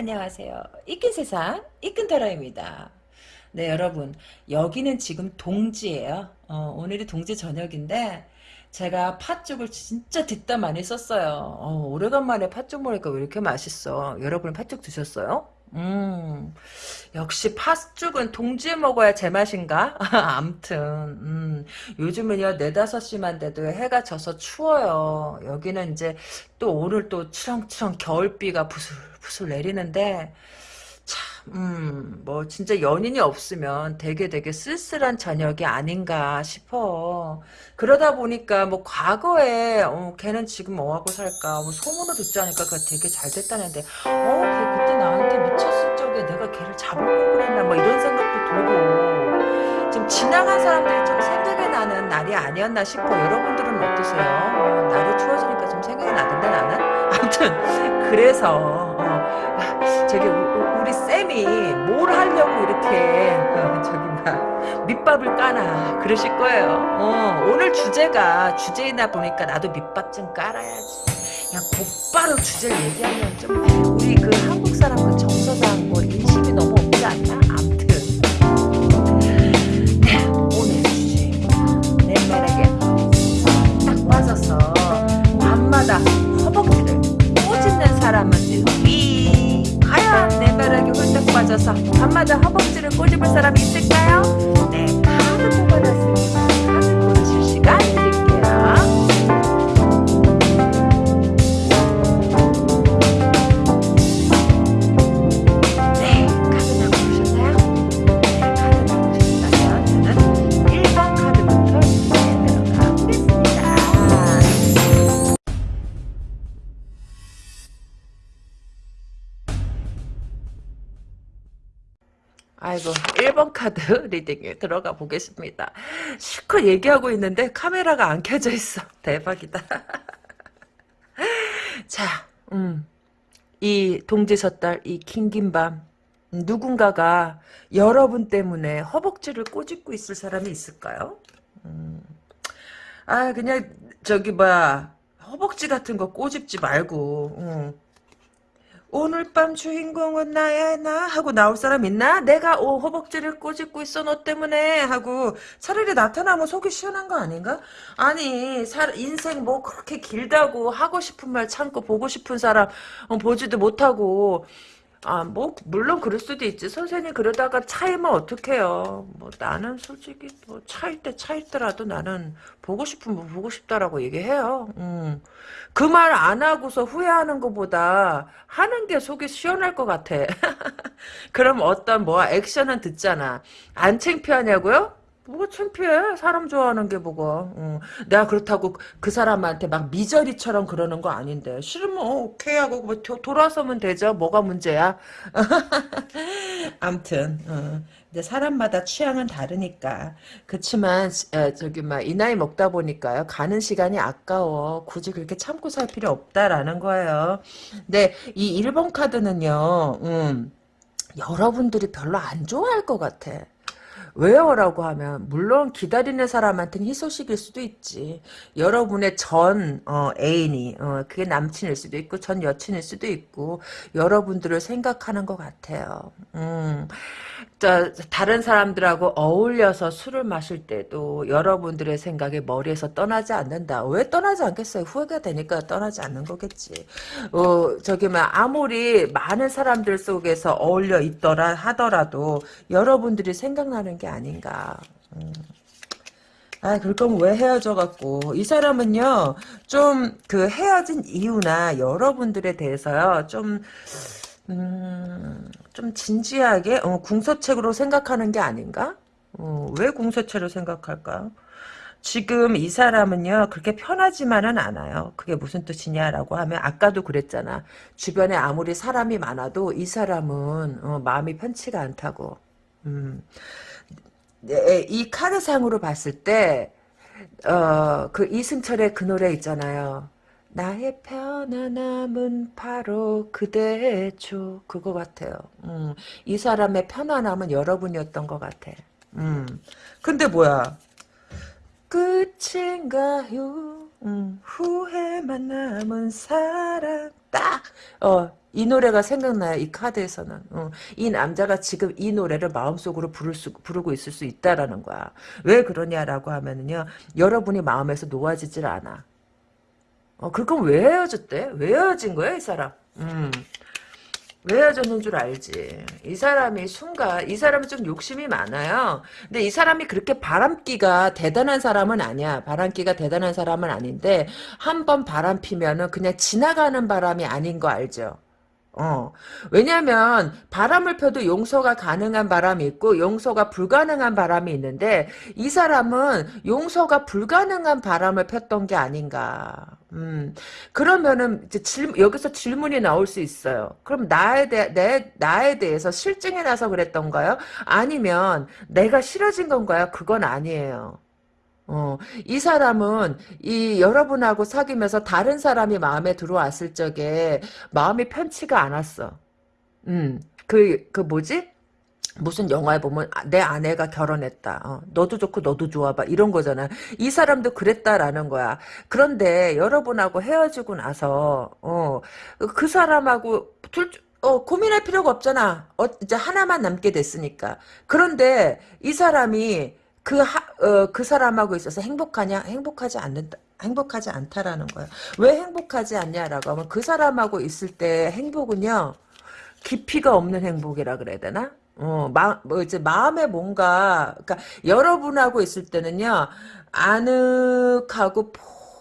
안녕하세요. 이끈 세상, 이끈 타라입니다. 네, 여러분. 여기는 지금 동지예요. 어, 오늘이 동지 저녁인데, 제가 팥죽을 진짜 듣다 많이 썼어요. 어, 오래간만에 팥죽 먹으니까 왜 이렇게 맛있어? 여러분 팥죽 드셨어요? 음, 역시 팥죽은 동지에 먹어야 제맛인가? 암튼, 음, 요즘은요, 네다섯 시만 돼도 해가 져서 추워요. 여기는 이제 또 오늘 또 추렁추렁 겨울비가 부슬부슬 내리는데, 참, 음, 뭐, 진짜 연인이 없으면 되게 되게 쓸쓸한 저녁이 아닌가 싶어. 그러다 보니까 뭐, 과거에, 어, 걔는 지금 뭐하고 살까, 뭐, 소문을 듣지 않으니까 그 되게 잘 됐다는데, 어, 걔 그때 나한테 적에 내가 걔를 잡을 걸 그랬나, 뭐, 이런 생각도 들고, 좀 지나간 사람들이 좀 생각이 나는 날이 아니었나 싶어. 여러분들은 어떠세요? 어, 날이 추워지니까 좀 생각이 나던데, 나는? 아무튼, 그래서, 어, 저기, 우리 쌤이 뭘 하려고 이렇게 어, 저기 막 밑밥을 까나 그러실 거예요. 어, 오늘 주제가 주제이다 보니까 나도 밑밥 좀 깔아야지. 그냥 곧바로 주제를 얘기하면 좀 우리 그 한국 사람 그 정서상 뭐 인심이 너무 없지 않나? 암튼 네, 오늘 주제 내 매력에 딱 빠져서 밤마다 허벅지를 꼬집는 사람은 누구이? 과연 내 매력에 홀딱 빠져서 밤마다 허벅지를 꼬집을 사람이 있을까요? 네, 카드 뽑아놨습니 아이고 1번 카드 리딩에 들어가 보겠습니다. 실컷 얘기하고 있는데 카메라가 안 켜져 있어. 대박이다. 자, 음, 이 동지섣달 이 긴긴 밤 누군가가 여러분 때문에 허벅지를 꼬집고 있을 사람이 있을까요? 음, 아 그냥 저기 뭐야 허벅지 같은 거 꼬집지 말고 음. 오늘 밤 주인공은 나야 나 하고 나올 사람 있나? 내가 오 허벅지를 꼬집고 있어 너 때문에 하고 차라리 나타나면 속이 시원한 거 아닌가? 아니 살 인생 뭐 그렇게 길다고 하고 싶은 말 참고 보고 싶은 사람 어, 보지도 못하고 아 뭐 물론 그럴 수도 있지 선생님 그러다가 차이면 어떡해요 뭐 나는 솔직히 뭐 차일 때 차있더라도 나는 보고 싶으면 보고 싶다라고 얘기해요 음. 그 말 안 하고서 후회하는 것보다 하는 게 속이 시원할 것 같아. 그럼 어떤 뭐 액션은 듣잖아. 안 창피하냐고요? 뭐가 창피해? 사람 좋아하는 게 뭐가. 응. 내가 그렇다고 그 사람한테 막 미저리처럼 그러는 거 아닌데. 싫으면 어, 오케이 하고 뭐 도, 돌아서면 되죠. 뭐가 문제야? 암튼 어. 근데 사람마다 취향은 다르니까. 그치만, 에, 저기, 막, 이 나이 먹다 보니까요. 가는 시간이 아까워. 굳이 그렇게 참고 살 필요 없다라는 거예요. 근데 이 1번 카드는요, 음, 여러분들이 별로 안 좋아할 것 같아. 왜요라고 하면 물론 기다리는 사람한테는 희소식일 수도 있지. 여러분의 전 어, 애인이 어, 그게 남친일 수도 있고 전 여친일 수도 있고 여러분들을 생각하는 것 같아요. 음, 자, 다른 사람들하고 어울려서 술을 마실 때도 여러분들의 생각이 머리에서 떠나지 않는다. 왜 떠나지 않겠어요? 후회가 되니까 떠나지 않는 거겠지. 어, 저기 뭐 아무리 많은 사람들 속에서 어울려 있더라 하더라도 여러분들이 생각나는 게 아닌가. 음. 아, 그럴 거면 왜 헤어져갖고. 이 사람은요, 좀, 그 헤어진 이유나 여러분들에 대해서요, 좀, 음, 좀 진지하게, 어, 궁서책으로 생각하는 게 아닌가? 어, 왜 궁서체로 생각할까? 지금 이 사람은요, 그렇게 편하지만은 않아요. 그게 무슨 뜻이냐라고 하면, 아까도 그랬잖아. 주변에 아무리 사람이 많아도 이 사람은, 어, 마음이 편치가 않다고. 음. 네, 이 카드상으로 봤을 때, 어, 그 이승철의 그 노래 있잖아요. 나의 편안함은 바로 그대죠. 그거 같아요. 음, 이 사람의 편안함은 여러분이었던 것 같아. 음, 근데 뭐야? 끝인가요? 음, 후회만 남은 사랑 딱, 어, 이 노래가 생각나요. 이 카드에서는. 어, 이 남자가 지금 이 노래를 마음속으로 부를 수, 부르고 있을 수 있다라는 거야. 왜 그러냐라고 하면은요. 여러분이 마음에서 놓아지질 않아. 어, 그럼 왜 헤어졌대? 왜 헤어진 거야, 이 사람? 음. 왜 헤어졌는 줄 알지. 이 사람이 순간, 이 사람은 좀 욕심이 많아요. 근데 이 사람이 그렇게 바람기가 대단한 사람은 아니야. 바람기가 대단한 사람은 아닌데, 한 번 바람 피면은 그냥 지나가는 바람이 아닌 거 알죠? 어. 왜냐면, 바람을 펴도 용서가 가능한 바람이 있고, 용서가 불가능한 바람이 있는데, 이 사람은 용서가 불가능한 바람을 폈던 게 아닌가. 음. 그러면은, 이제 질, 여기서 질문이 나올 수 있어요. 그럼 나에 대, 내, 나에 대해서 실증이 나서 그랬던가요? 아니면, 내가 싫어진 건가요? 그건 아니에요. 어, 이 사람은 이 여러분하고 사귀면서 다른 사람이 마음에 들어왔을 적에 마음이 편치가 않았어. 음, 그, 그 뭐지? 무슨 영화에 보면 아, 내 아내가 결혼했다. 어, 너도 좋고 너도 좋아 봐. 이런 거잖아. 이 사람도 그랬다라는 거야. 그런데 여러분하고 헤어지고 나서 어, 그 사람하고 둘 어, 고민할 필요가 없잖아. 어, 이제 하나만 남게 됐으니까. 그런데 이 사람이 그, 하, 어, 그 사람하고 있어서 행복하냐? 행복하지 않는다. 행복하지 않다라는 거야. 왜 행복하지 않냐라고 하면 그 사람하고 있을 때 행복은요, 깊이가 없는 행복이라 그래야 되나? 어, 마, 뭐 이제 마음에 뭔가, 그러니까 여러분하고 있을 때는요, 아늑하고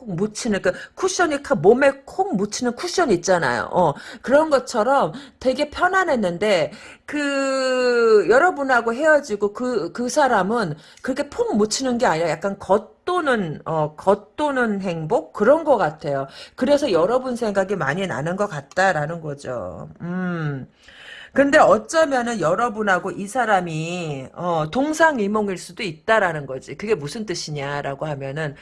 콕 묻히는 그 쿠션이 몸에 콕 묻히는 쿠션 있잖아요. 어, 그런 것처럼 되게 편안했는데 그 여러분하고 헤어지고 그그 사람은 그렇게 폭 묻히는 게 아니라 약간 겉도는 어 겉도는 행복 그런 것 같아요. 그래서 여러분 생각이 많이 나는 것 같다라는 거죠. 음. 근데 어쩌면은 여러분하고 이 사람이 어, 동상이몽일 수도 있다라는 거지. 그게 무슨 뜻이냐라고 하면은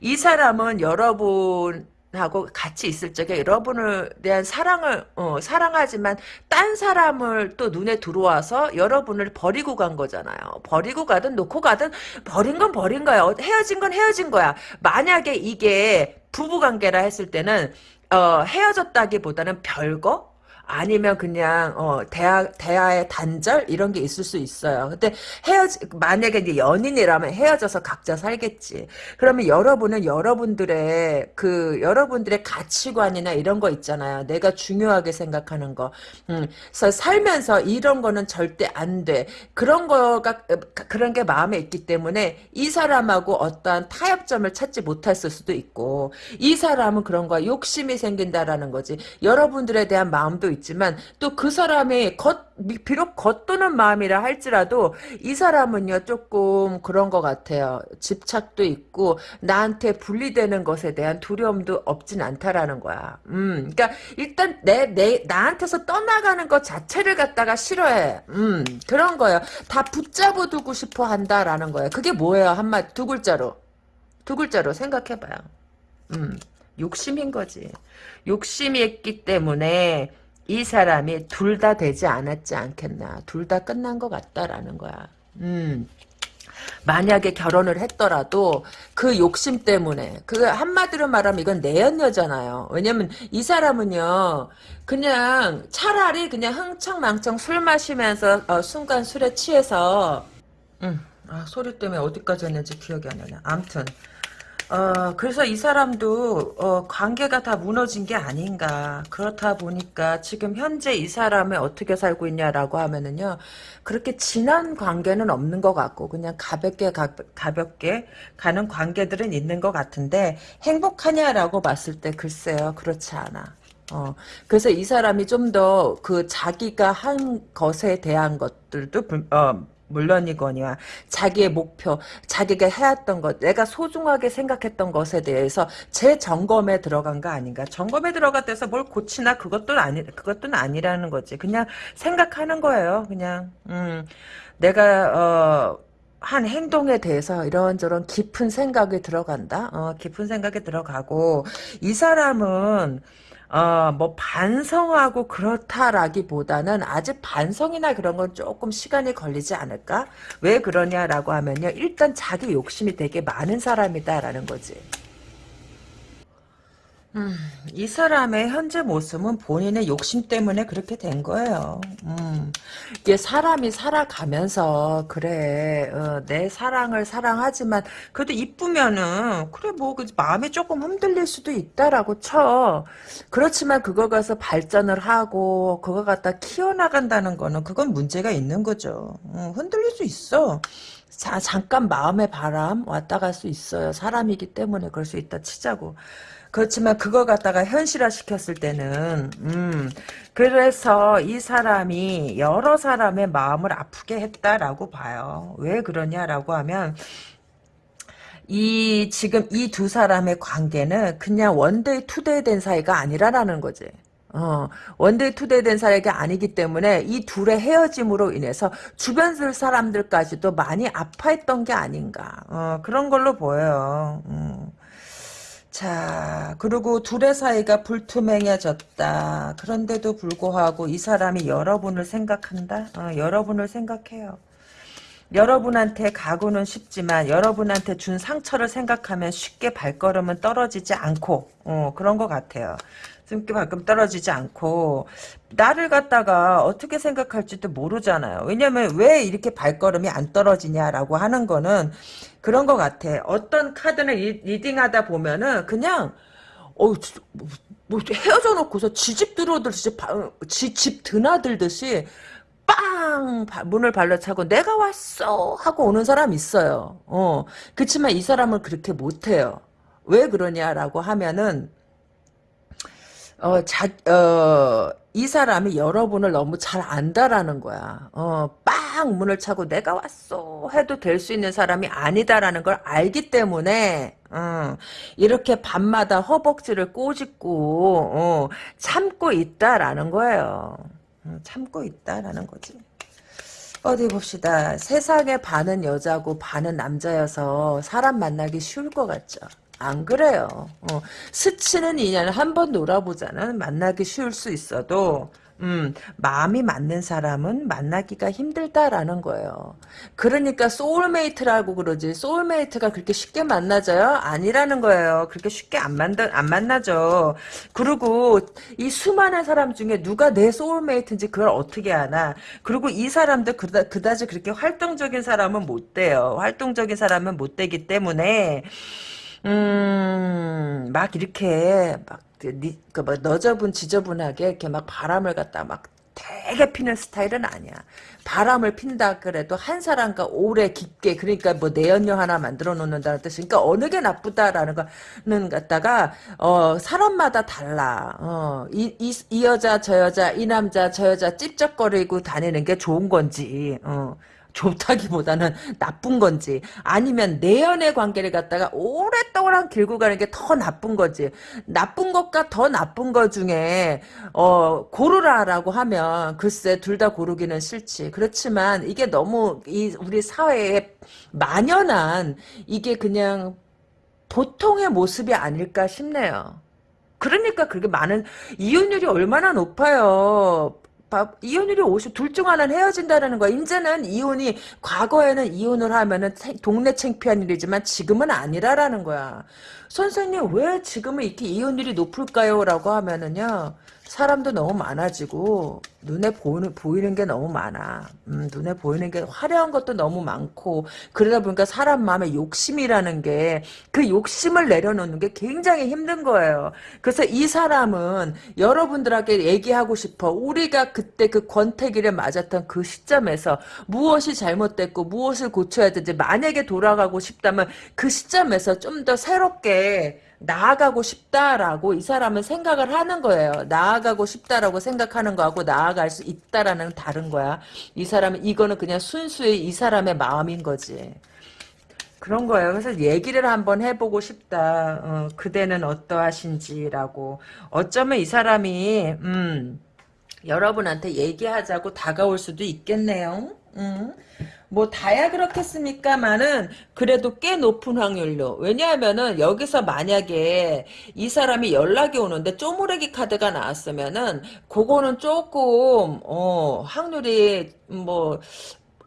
이 사람은 여러분 하고 같이 있을 적에 여러분을 대한 사랑을 어, 사랑하지만 딴 사람을 또 눈에 들어와서 여러분을 버리고 간 거잖아요. 버리고 가든 놓고 가든 버린 건 버린 거야. 어, 헤어진 건 헤어진 거야. 만약에 이게 부부 관계라 했을 때는 어, 헤어졌다기보다는 별거 아니면 그냥 어 대화 대화의 단절 이런 게 있을 수 있어요. 근데 헤어지 만약에 이제 연인이라면 헤어져서 각자 살겠지. 그러면 여러분은 여러분들의 그 여러분들의 가치관이나 이런 거 있잖아요. 내가 중요하게 생각하는 거. 음, 그래서 살면서 이런 거는 절대 안 돼. 그런 거가 그런 게 마음에 있기 때문에 이 사람하고 어떠한 타협점을 찾지 못했을 수도 있고 이 사람은 그런 거 욕심이 생긴다라는 거지. 여러분들에 대한 마음도 있 지만 또 그 사람이 겉 비록 겉도는 마음이라 할지라도 이 사람은요 조금 그런 것 같아요. 집착도 있고 나한테 분리되는 것에 대한 두려움도 없진 않다라는 거야. 음, 그러니까 일단 내 내 나한테서 떠나가는 것 자체를 갖다가 싫어해. 음, 그런 거예요. 다 붙잡아 두고 싶어 한다라는 거예요. 그게 뭐예요? 한마 두 글자로 두 글자로 생각해봐요. 음, 욕심인 거지. 욕심이 있기 때문에 이 사람이 둘 다 되지 않았지 않겠나. 둘 다 끝난 것 같다라는 거야. 음. 만약에 결혼을 했더라도 그 욕심 때문에 그 한마디로 말하면 이건 내연녀잖아요. 왜냐면 이 사람은요 그냥 차라리 그냥 흥청망청 술 마시면서 어, 순간 술에 취해서 음, 아, 소리 때문에 어디까지 했는지 기억이 안 나네. 암튼 어, 그래서 이 사람도, 어, 관계가 다 무너진 게 아닌가. 그렇다 보니까 지금 현재 이 사람이 어떻게 살고 있냐라고 하면은요, 그렇게 진한 관계는 없는 것 같고, 그냥 가볍게, 가, 가볍게 가는 관계들은 있는 것 같은데, 행복하냐라고 봤을 때 글쎄요, 그렇지 않아. 어, 그래서 이 사람이 좀 더 그 자기가 한 것에 대한 것들도, 어, 물론이거니와 자기의 목표, 자기가 해왔던 것, 내가 소중하게 생각했던 것에 대해서 재점검에 들어간 거 아닌가? 점검에 들어갔대서 뭘 고치나 그것도 아니 그것도 아니라는 거지. 그냥 생각하는 거예요. 그냥 음, 내가 어. 한 행동에 대해서 이런저런 깊은 생각이 들어간다. 어, 깊은 생각이 들어가고 이 사람은 어, 뭐 반성하고 그렇다라기보다는 아직 반성이나 그런 건 조금 시간이 걸리지 않을까? 왜 그러냐라고 하면요. 일단 자기 욕심이 되게 많은 사람이다라는 거지. 음, 이 사람의 현재 모습은 본인의 욕심 때문에 그렇게 된 거예요. 음, 이게 사람이 살아가면서 그래 어, 내 사랑을 사랑하지만 그래도 이쁘면은 그래 뭐그 마음이 조금 흔들릴 수도 있다라고 쳐. 그렇지만 그거 가서 발전을 하고 그거 갖다 키워나간다는 거는 그건 문제가 있는 거죠. 음, 흔들릴 수 있어. 자, 잠깐 마음의 바람 왔다 갈 수 있어요. 사람이기 때문에 그럴 수 있다 치자고. 그렇지만 그거 갖다가 현실화 시켰을 때는 음 그래서 이 사람이 여러 사람의 마음을 아프게 했다라고 봐요. 왜 그러냐라고 하면 이 지금 이 두 사람의 관계는 그냥 one day two day 된 사이가 아니라라는 거지. 어, one day two day 된 사이가 아니기 때문에 이 둘의 헤어짐으로 인해서 주변 사람들까지도 많이 아파했던 게 아닌가. 어, 그런 걸로 보여요. 음. 자, 그리고 둘의 사이가 불투명해졌다. 그런데도 불구하고 이 사람이 여러분을 생각한다? 어, 여러분을 생각해요. 여러분한테 가고는 쉽지만 여러분한테 준 상처를 생각하면 쉽게 발걸음은 떨어지지 않고 어, 그런 것 같아요. 숨기 발걸음 떨어지지 않고 나를 갖다가 어떻게 생각할지도 모르잖아요. 왜냐면 왜 이렇게 발걸음이 안 떨어지냐라고 하는 거는 그런 것 같아. 어떤 카드를 리딩하다 보면은 그냥 어, 뭐, 뭐 헤어져 놓고서 지집 들어오듯이 지 집 드나들듯이 빵 문을 발라차고 내가 왔어 하고 오는 사람 있어요. 어 그렇지만 이 사람은 그렇게 못해요. 왜 그러냐라고 하면은 어, 자, 어, 이 사람이 여러분을 너무 잘 안다라는 거야. 어, 빵 문을 차고 내가 왔어 해도 될 수 있는 사람이 아니다라는 걸 알기 때문에 어, 이렇게 밤마다 허벅지를 꼬집고 어, 참고 있다라는 거예요. 어, 참고 있다라는 거지. 어디 봅시다. 세상에 반은 여자고 반은 남자여서 사람 만나기 쉬울 것 같죠. 안 그래요. 어, 스치는 인연을 한번 놀아보자는 만나기 쉬울 수 있어도 음, 마음이 맞는 사람은 만나기가 힘들다라는 거예요. 그러니까 soulmate라고 그러지. soulmate가 그렇게 쉽게 만나져요? 아니라는 거예요. 그렇게 쉽게 안 만나, 안 만나죠. 그리고 이 수많은 사람 중에 누가 내 소울메이트인지 그걸 어떻게 아나. 그리고 이 사람도 그다, 그다지 그렇게 활동적인 사람은 못 돼요. 활동적인 사람은 못 되기 때문에 음, 막 이렇게 막 그막 너저분 지저분하게 이렇게 막 바람을 갖다 막 되게 피는 스타일은 아니야. 바람을 핀다 그래도 한 사람과 오래 깊게 그러니까 뭐 내연녀 하나 만들어 놓는다는 뜻이 그러니까 어느 게 나쁘다라는 거는 갖다가 어 사람마다 달라. 어이 이 이 여자 저 여자 이 남자 저 여자 찝쩍거리고 다니는 게 좋은 건지 어 좋다기보다는 나쁜 건지 아니면 내연의 관계를 갖다가 오랫동안 길고 가는 게 더 나쁜 거지 나쁜 것과 더 나쁜 것 중에 어 고르라라고 하면 글쎄 둘 다 고르기는 싫지. 그렇지만 이게 너무 이 우리 사회에 만연한 이게 그냥 보통의 모습이 아닐까 싶네요. 그러니까 그렇게 많은 이혼율이 얼마나 높아요 이혼율이 50, 둘 중 하나는 헤어진다는 거야. 이제는 이혼이, 과거에는 이혼을 하면은 동네 창피한 일이지만 지금은 아니라라는 거야. 선생님, 왜 지금은 이렇게 이혼율이 높을까요? 라고 하면은요, 사람도 너무 많아지고 눈에 보이는, 보이는 게 너무 많아. 음, 눈에 보이는 게 화려한 것도 너무 많고 그러다 보니까 사람 마음에 욕심이라는 게 그 욕심을 내려놓는 게 굉장히 힘든 거예요. 그래서 이 사람은 여러분들에게 얘기하고 싶어. 우리가 그때 그 권태기를 맞았던 그 시점에서 무엇이 잘못됐고 무엇을 고쳐야 되지 만약에 돌아가고 싶다면 그 시점에서 좀 더 새롭게 나아가고 싶다라고 이 사람은 생각을 하는 거예요. 나아가고 싶다라고 생각하는 거하고 나아갈 수 있다라는 다른 거야. 이 사람은 이거는 그냥 순수히 이 사람의 마음인 거지. 그런 거예요. 그래서 얘기를 한번 해보고 싶다. 어, 그대는 어떠하신지라고. 어쩌면 이 사람이 음, 여러분한테 얘기하자고 다가올 수도 있겠네요. 음. 뭐 다야 그렇겠습니까만은 그래도 꽤 높은 확률로 왜냐하면은 여기서 만약에 이 사람이 연락이 오는데 쪼무레기 카드가 나왔으면은 그거는 조금 어 확률이 뭐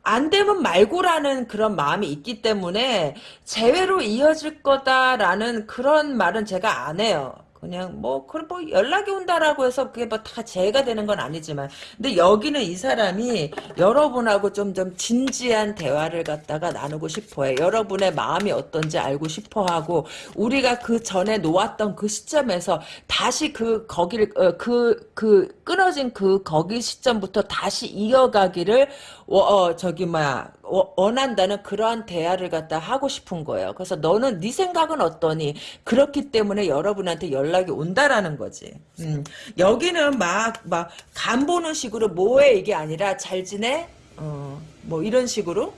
안 되면 말고라는 그런 마음이 있기 때문에 재회로 이어질 거다라는 그런 말은 제가 안 해요. 그냥 뭐 그럼 뭐 연락이 온다라고 해서 그게 뭐 다 재해가 되는 건 아니지만 근데 여기는 이 사람이 여러분하고 좀 좀 진지한 대화를 갖다가 나누고 싶어해. 여러분의 마음이 어떤지 알고 싶어하고 우리가 그 전에 놓았던 그 시점에서 다시 그 거기를 그그 그 끊어진 그 거기 시점부터 다시 이어가기를 어, 어 저기 뭐야 어, 원한다는 그러한 대화를 갖다 하고 싶은 거예요. 그래서 너는 네 생각은 어떠니? 그렇기 때문에 여러분한테 연락이 온다라는 거지. 음, 여기는 막 막 간 보는 식으로 뭐해 이게 아니라 잘 지내? 어, 뭐 이런 식으로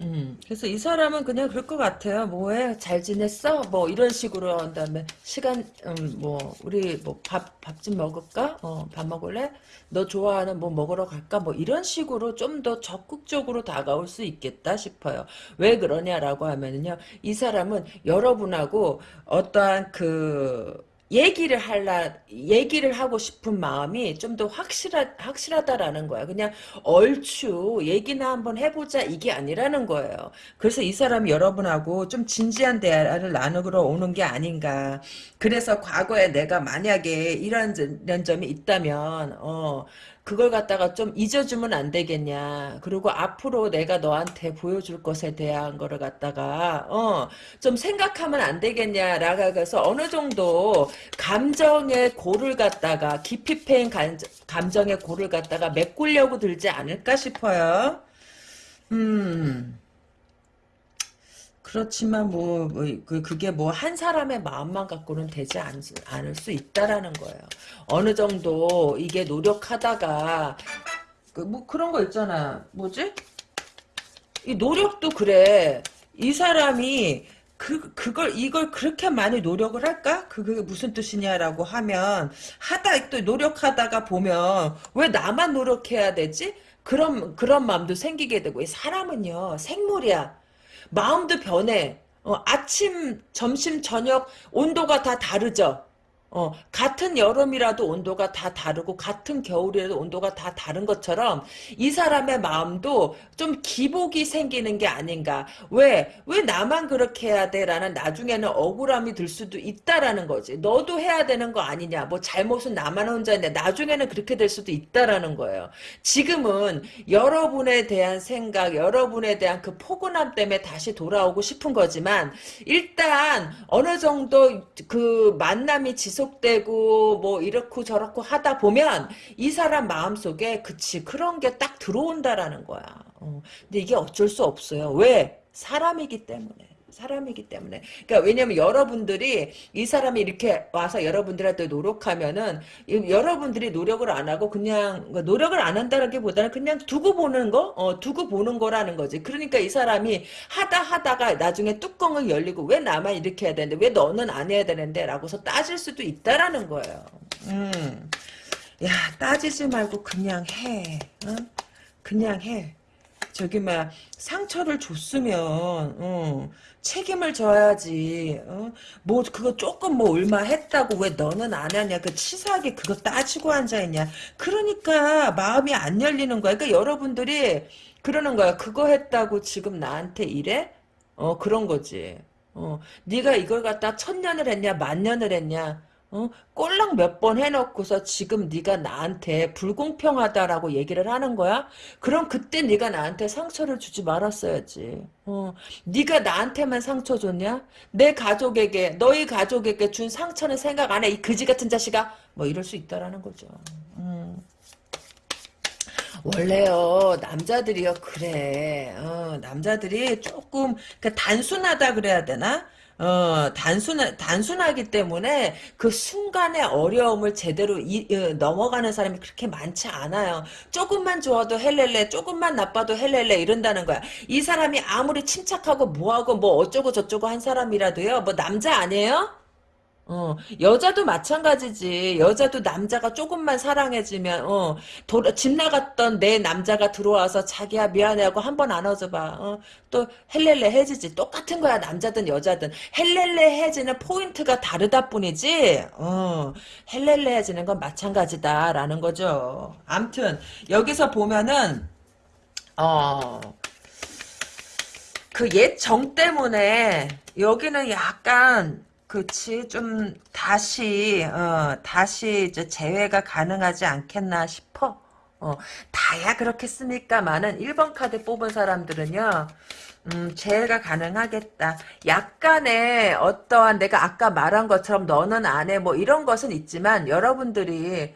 음, 그래서 이 사람은 그냥 그럴 것 같아요. 뭐해? 잘 지냈어? 뭐 이런 식으로 한 다음에 시간 음, 뭐 우리 뭐 밥 밥 좀 먹을까? 어, 밥 먹을래? 너 좋아하는 뭐 먹으러 갈까? 뭐 이런 식으로 좀 더 적극적으로 다가올 수 있겠다 싶어요. 왜 그러냐라고 하면은요. 이 사람은 여러분하고 어떠한 그 얘기를 할라 얘기를 하고 싶은 마음이 좀 더 확실하 확실하다라는 거야. 그냥 얼추 얘기나 한번 해보자 이게 아니라는 거예요. 그래서 이 사람이 여러분하고 좀 진지한 대화를 나누러 오는 게 아닌가. 그래서 과거에 내가 만약에 이런, 이런 점이 있다면 어 그걸 갖다가 좀 잊어주면 안 되겠냐. 그리고 앞으로 내가 너한테 보여줄 것에 대한 거를 갖다가 어, 좀 생각하면 안 되겠냐라고 해서 어느 정도 감정의 고를 갖다가 깊이 패인 감정의 고를 갖다가 메꾸려고 들지 않을까 싶어요. 음. 그렇지만 뭐, 뭐 그, 그게 뭐 한 사람의 마음만 갖고는 되지 않, 않을 수 있다라는 거예요. 어느 정도 이게 노력하다가 그 뭐 그런 거 있잖아. 뭐지? 이 노력도 그래. 이 사람이 그, 그걸, 이걸 그렇게 많이 노력을 할까? 그, 그게 무슨 뜻이냐라고 하면, 하다, 또 노력하다가 보면, 왜 나만 노력해야 되지? 그런, 그런 마음도 생기게 되고, 사람은요, 생물이야. 마음도 변해. 어, 아침, 점심, 저녁 온도가 다 다르죠. 어, 같은 여름이라도 온도가 다 다르고 같은 겨울이라도 온도가 다 다른 것처럼 이 사람의 마음도 좀 기복이 생기는 게 아닌가. 왜? 왜 나만 그렇게 해야 돼? 라는 나중에는 억울함이 들 수도 있다라는 거지. 너도 해야 되는 거 아니냐. 뭐 잘못은 나만 혼자 했는데 나중에는 그렇게 될 수도 있다라는 거예요. 지금은 여러분에 대한 생각, 여러분에 대한 그 포근함 때문에 다시 돌아오고 싶은 거지만 일단 어느 정도 그 만남이 지속 지속되고 뭐 이렇고 저렇고 하다 보면 이 사람 마음속에 그치 그런 게 딱 들어온다라는 거야. 어. 근데 이게 어쩔 수 없어요. 왜? 사람이기 때문에. 사람이기 때문에. 그러니까 왜냐면 여러분들이 이 사람이 이렇게 와서 여러분들한테 노력하면은 여러분들이 노력을 안 하고 그냥 그러니까 노력을 안 한다는 게 보다는 그냥 두고 보는 거, 어, 두고 보는 거라는 거지. 그러니까 이 사람이 하다 하다가 나중에 뚜껑을 열리고 왜 나만 이렇게 해야 되는데 왜 너는 안 해야 되는데 라고서 따질 수도 있다라는 거예요. 음. 야 따지지 말고 그냥 해. 어? 그냥 해. 저기 막 상처를 줬으면 어, 책임을 져야지. 어? 뭐 그거 조금 뭐 얼마 했다고 왜 너는 안 하냐. 그 치사하게 그거 따지고 앉아있냐. 그러니까 마음이 안 열리는 거야. 그러니까 여러분들이 그러는 거야. 그거 했다고 지금 나한테 이래? 어 그런 거지. 어 네가 이걸 갖다 천 년을 했냐 만 년을 했냐. 어? 꼴랑 몇 번 해놓고서 지금 네가 나한테 불공평하다라고 얘기를 하는 거야? 그럼 그때 네가 나한테 상처를 주지 말았어야지. 어. 네가 나한테만 상처 줬냐? 내 가족에게 너희 가족에게 준 상처는 생각 안 해? 이 그지 같은 자식아? 뭐 이럴 수 있다라는 거죠. 음. 원래요 남자들이요 그래 어, 남자들이 조금 그 단순하다 그래야 되나 어, 단순, 단순하기 때문에 그 순간의 어려움을 제대로 이, 어, 넘어가는 사람이 그렇게 많지 않아요. 조금만 좋아도 헬렐레, 조금만 나빠도 헬렐레 이런다는 거야. 이 사람이 아무리 침착하고 뭐하고 뭐 어쩌고 저쩌고 한 사람이라도요, 뭐 남자 아니에요? 어, 여자도 마찬가지지. 여자도 남자가 조금만 사랑해주면, 어, 도, 집 나갔던 내 남자가 들어와서 자기야 미안해 하고 한 번 안아줘봐. 어, 또 헬렐레 해지지. 똑같은 거야, 남자든 여자든. 헬렐레 해지는 포인트가 다르다 뿐이지, 어, 헬렐레 해지는 건 마찬가지다라는 거죠. 암튼, 여기서 보면은, 어, 그 옛 정 때문에, 여기는 약간, 그치 좀 다시 어 다시 이제 재회가 가능하지 않겠나 싶어. 어 다야 그렇겠습니까만은 1번 카드 뽑은 사람들은요. 음, 재해가 가능하겠다. 약간의 어떠한 내가 아까 말한 것처럼 너는 안 해. 뭐 이런 것은 있지만 여러분들이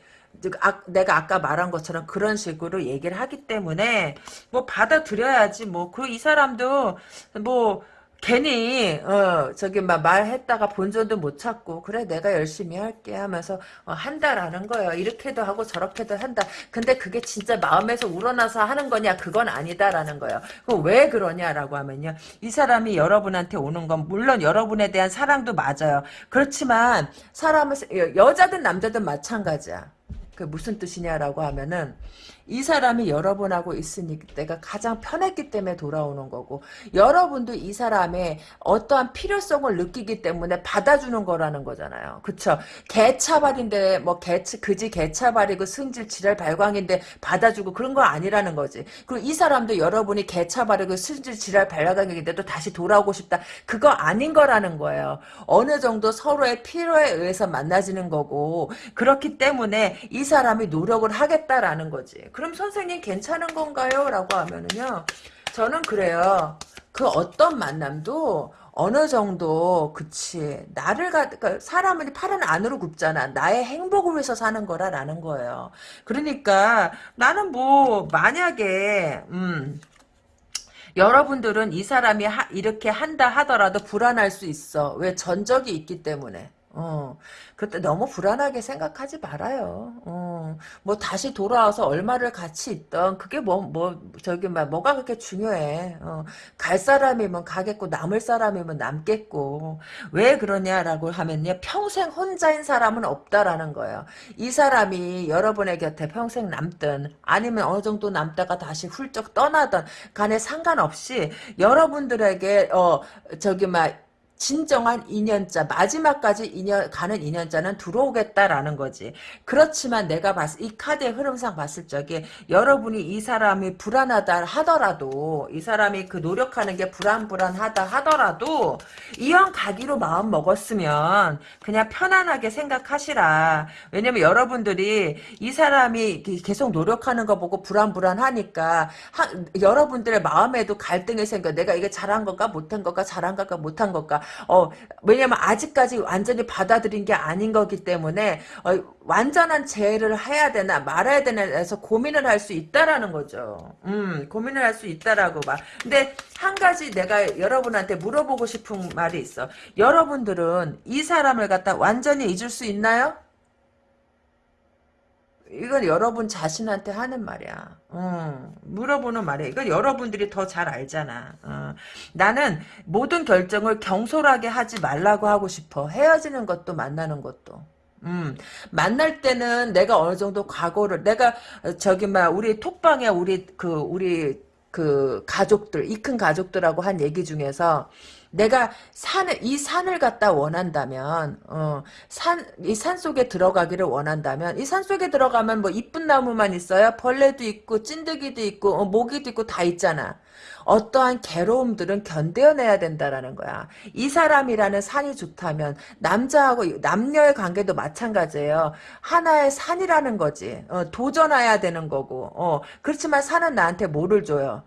아, 내가 아까 말한 것처럼 그런 식으로 얘기를 하기 때문에 뭐 받아들여야지 뭐그이 사람도 뭐 괜히 어 저기 막 말했다가 본전도 못 찾고 그래 내가 열심히 할게 하면서 어, 한다라는 거예요. 이렇게도 하고 저렇게도 한다. 근데 그게 진짜 마음에서 우러나서 하는 거냐 그건 아니다라는 거예요. 그럼 왜 그러냐라고 하면요. 이 사람이 여러분한테 오는 건 물론 여러분에 대한 사랑도 맞아요. 그렇지만 사람을 여자든 남자든 마찬가지야. 그 무슨 뜻이냐라고 하면은 이 사람이 여러분하고 있으니 내가 가장 편했기 때문에 돌아오는 거고 여러분도 이 사람의 어떠한 필요성을 느끼기 때문에 받아주는 거라는 거잖아요. 그쵸? 개차발인데 뭐 개차 그지 개차발이고 승질 지랄 발광인데 받아주고 그런 거 아니라는 거지. 그리고 이 사람도 여러분이 개차발이고 승질 지랄 발광인데도 다시 돌아오고 싶다. 그거 아닌 거라는 거예요. 어느 정도 서로의 필요에 의해서 만나지는 거고 그렇기 때문에 이 사람이 노력을 하겠다라는 거지. 그럼 선생님 괜찮은 건가요? 라고 하면은요. 저는 그래요. 그 어떤 만남도 어느 정도 그치 나를 가 그러니까 사람은 팔은 안으로 굽잖아 나의 행복을 위해서 사는 거라라는 거예요 그러니까 나는 뭐 만약에 음 여러분들은 이 사람이 하, 이렇게 한다 하더라도 불안할 수 있어 왜 전적이 있기 때문에 어, 그때 너무 불안하게 생각하지 말아요. 어, 뭐 다시 돌아와서 얼마를 같이 있던 그게 뭐, 뭐, 저기, 막, 뭐가 그렇게 중요해. 어, 갈 사람이면 가겠고, 남을 사람이면 남겠고. 왜 그러냐라고 하면요. 평생 혼자인 사람은 없다라는 거예요. 이 사람이 여러분의 곁에 평생 남든, 아니면 어느 정도 남다가 다시 훌쩍 떠나든, 간에 상관없이, 여러분들에게, 어, 저기, 막, 진정한 인연자 마지막까지 인연 가는 인연자는 들어오겠다라는 거지. 그렇지만 내가 봤을 이 카드의 흐름상 봤을 적에 여러분이 이 사람이 불안하다 하더라도 이 사람이 그 노력하는 게 불안불안하다 하더라도 이왕 가기로 마음 먹었으면 그냥 편안하게 생각하시라. 왜냐면 여러분들이 이 사람이 계속 노력하는 거 보고 불안불안하니까 하, 여러분들의 마음에도 갈등이 생겨. 내가 이게 잘한 건가 못한 건가 잘한 건가 못한 건가 어, 왜냐면 아직까지 완전히 받아들인 게 아닌 거기 때문에 어, 완전한 재해를 해야 되나 말아야 되나 해서 고민을 할 수 있다라는 거죠. 음, 고민을 할 수 있다라고 봐. 근데 한 가지 내가 여러분한테 물어보고 싶은 말이 있어. 여러분들은 이 사람을 갖다 완전히 잊을 수 있나요? 이건 여러분 자신한테 하는 말이야. 어, 물어보는 말이야. 이건 여러분들이 더 잘 알잖아. 어, 나는 모든 결정을 경솔하게 하지 말라고 하고 싶어. 헤어지는 것도 만나는 것도. 음, 만날 때는 내가 어느 정도 각오를, 내가, 저기, 막, 우리 톡방에 우리, 그, 우리, 그, 가족들, 이 큰 가족들하고 한 얘기 중에서, 내가 산을 이 산을 갖다 원한다면 어, 산이 산 속에 들어가기를 원한다면 이 산 속에 들어가면 뭐 이쁜 나무만 있어요? 벌레도 있고 찐득이도 있고 어, 모기도 있고 다 있잖아. 어떠한 괴로움들은 견뎌내야 된다라는 거야. 이 사람이라는 산이 좋다면 남자하고 남녀의 관계도 마찬가지예요. 하나의 산이라는 거지. 어, 도전해야 되는 거고. 어, 그렇지만 산은 나한테 뭐를 줘요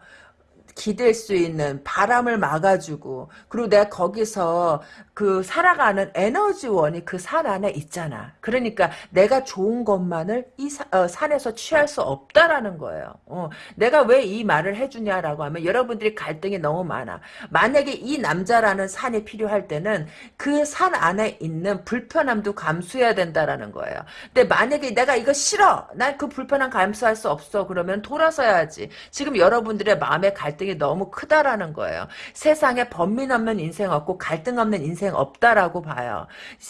기댈 수 있는 바람을 막아주고 그리고 내가 거기서 그 살아가는 에너지원이 그 산 안에 있잖아. 그러니까 내가 좋은 것만을 이 사, 어, 산에서 취할 수 없다라는 거예요. 어, 내가 왜 이 말을 해주냐라고 하면 여러분들이 갈등이 너무 많아. 만약에 이 남자라는 산이 필요할 때는 그 산 안에 있는 불편함도 감수해야 된다라는 거예요. 근데 만약에 내가 이거 싫어. 난 그 불편함 감수할 수 없어. 그러면 돌아서야지. 지금 여러분들의 마음의 갈등이 너무 크다라는 거예요. 세상에 범민 없는 인생 없고 갈등 없는 인생 없다라고 봐요.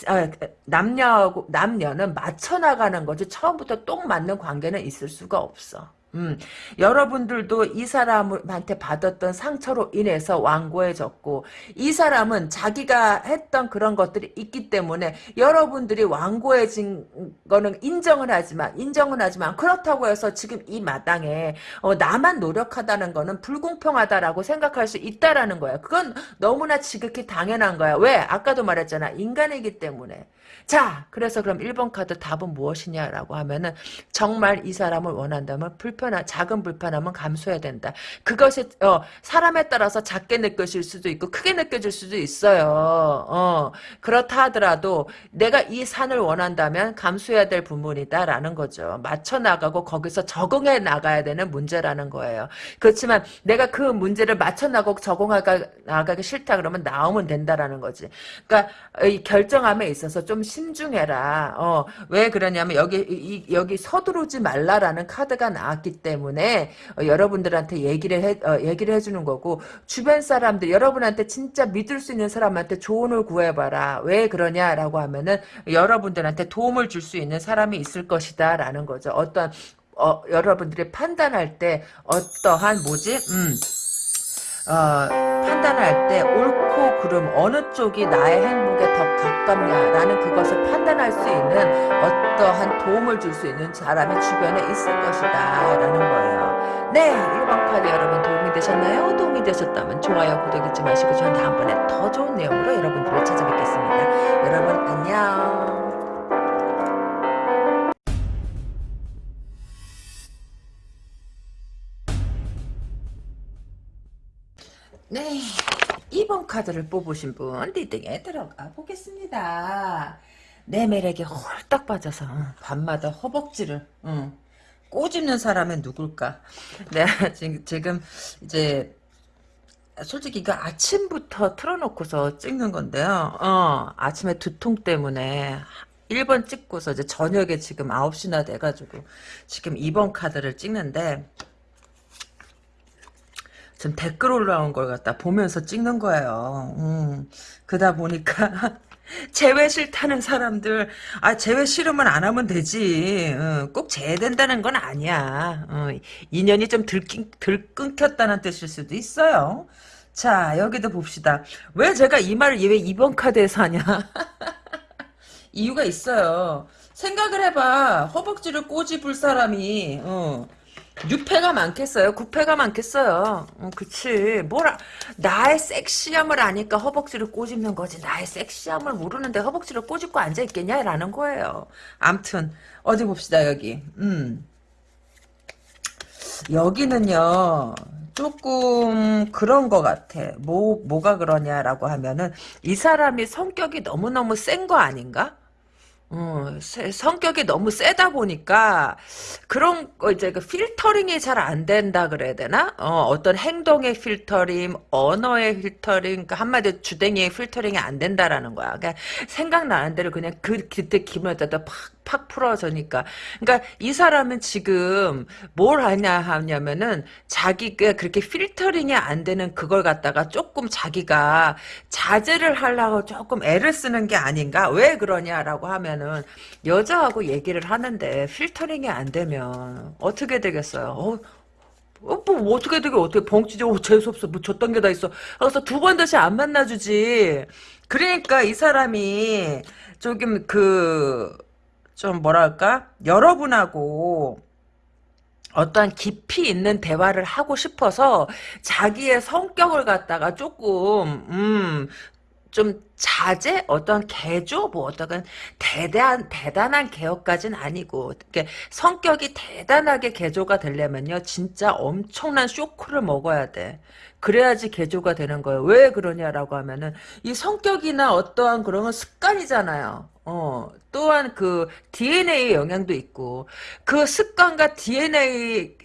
아, 남녀하고 남녀는 맞춰 나가는 거지 처음부터 똑 맞는 관계는 있을 수가 없어. 음, 여러분들도 이 사람한테 받았던 상처로 인해서 완고해졌고 이 사람은 자기가 했던 그런 것들이 있기 때문에 여러분들이 완고해진 거는 인정을 하지만 인정은 하지만 그렇다고 해서 지금 이 마당에 어, 나만 노력하다는 거는 불공평하다라고 생각할 수 있다라는 거야. 그건 너무나 지극히 당연한 거야. 왜? 아까도 말했잖아. 인간이기 때문에. 자, 그래서 그럼 1번 카드 답은 무엇이냐라고 하면은 정말 이 사람을 원한다면 불편한 작은 불편함은 감수해야 된다. 그것이 어, 사람에 따라서 작게 느껴질 수도 있고 크게 느껴질 수도 있어요. 어, 그렇다 하더라도 내가 이 산을 원한다면 감수해야 될 부분이다라는 거죠. 맞춰 나가고 거기서 적응해 나가야 되는 문제라는 거예요. 그렇지만 내가 그 문제를 맞춰 나가고 적응하기 나가기 싫다 그러면 나오면 된다라는 거지. 그러니까 이 결정함에 있어서 좀 신중해라. 어, 왜 그러냐면 여기 이, 여기 서두르지 말라라는 카드가 나왔기 때문에 어, 여러분들한테 얘기를 해 어, 얘기를 해주는 거고 주변 사람들 여러분한테 진짜 믿을 수 있는 사람한테 조언을 구해봐라. 왜 그러냐라고 하면은 여러분들한테 도움을 줄 수 있는 사람이 있을 것이다라는 거죠. 어떤 어, 여러분들이 판단할 때 어떠한 뭐지? 음. 어, 판단할 때 옳고 그름 어느 쪽이 나의 행복에 더 가깝냐라는 그것을 판단할 수 있는 어떠한 도움을 줄 수 있는 사람이 주변에 있을 것이다 라는 거예요. 네 1번 카드 여러분 도움이 되셨나요? 도움이 되셨다면 좋아요 구독 잊지 마시고 저는 다음번에 더 좋은 내용으로 여러분들을 찾아뵙겠습니다. 여러분 안녕 네, 2번 카드를 뽑으신 분 리딩에 들어가 보겠습니다. 내 매력에 홀딱 빠져서 밤마다 허벅지를 응, 꼬집는 사람은 누굴까? 내가 지금, 이제 솔직히 이거 아침부터 틀어놓고서 찍는 건데요. 어, 아침에 두통 때문에 1번 찍고서 이제 저녁에 지금 9시나 돼가지고 지금 2번 카드를 찍는데 지금 댓글 올라온 걸 갖다 보면서 찍는 거예요. 음, 그러다 보니까 재회 싫다는 사람들 아 재회 싫으면 안 하면 되지. 어, 꼭 재회된다는 건 아니야. 어, 인연이 좀 들긴, 들 끊겼다는 뜻일 수도 있어요. 자 여기도 봅시다. 왜 제가 이 말을 왜 2번 카드에서 하냐? 이유가 있어요. 생각을 해봐. 허벅지를 꼬집을 사람이 어, 6패가 많겠어요? 9패가 많겠어요? 어, 그치. 뭐라, 나의 섹시함을 아니까 허벅지를 꼬집는 거지. 나의 섹시함을 모르는데 허벅지를 꼬집고 앉아있겠냐? 라는 거예요. 암튼, 어디 봅시다, 여기. 음. 여기는요, 조금 그런 것 같아. 뭐, 뭐가 그러냐라고 하면은, 이 사람이 성격이 너무너무 센 거 아닌가? 어, 성격이 너무 세다 보니까 그런 거 이제 그 필터링이 잘 안 된다 그래야 되나? 어, 어떤 행동의 필터링, 언어의 필터링, 그러니까 한마디로 주댕이의 필터링이 안 된다라는 거야. 그러니까 생각나는 대로 그냥 그 그때 기분에 따라 팍 팍 풀어져니까. 그러니까 이 사람은 지금 뭘 하냐 하냐면은 자기가 그렇게 필터링이 안 되는 그걸 갖다가 조금 자기가 자제를 하려고 조금 애를 쓰는 게 아닌가? 왜 그러냐라고 하면은 여자하고 얘기를 하는데 필터링이 안 되면 어떻게 되겠어요? 어, 어, 뭐, 어떻게 되게, 어떻게, 벙치죠? 어, 재수없어. 뭐, 저딴 게 다 있어. 그래서 두 번 다시 안 만나주지. 그러니까 이 사람이, 조금 그, 좀 뭐랄까? 여러분하고 어떠한 깊이 있는 대화를 하고 싶어서 자기의 성격을 갖다가 조금 음, 좀 자제? 어떤 개조? 뭐 어떤 대단 대단한 개혁까지는 아니고 이렇게 성격이 대단하게 개조가 되려면요 진짜 엄청난 쇼크를 먹어야 돼. 그래야지 개조가 되는 거예요. 왜 그러냐라고 하면은 이 성격이나 어떠한 그런 건 습관이잖아요 어, 또한 그 DNA의 영향도 있고 그 습관과 DNA의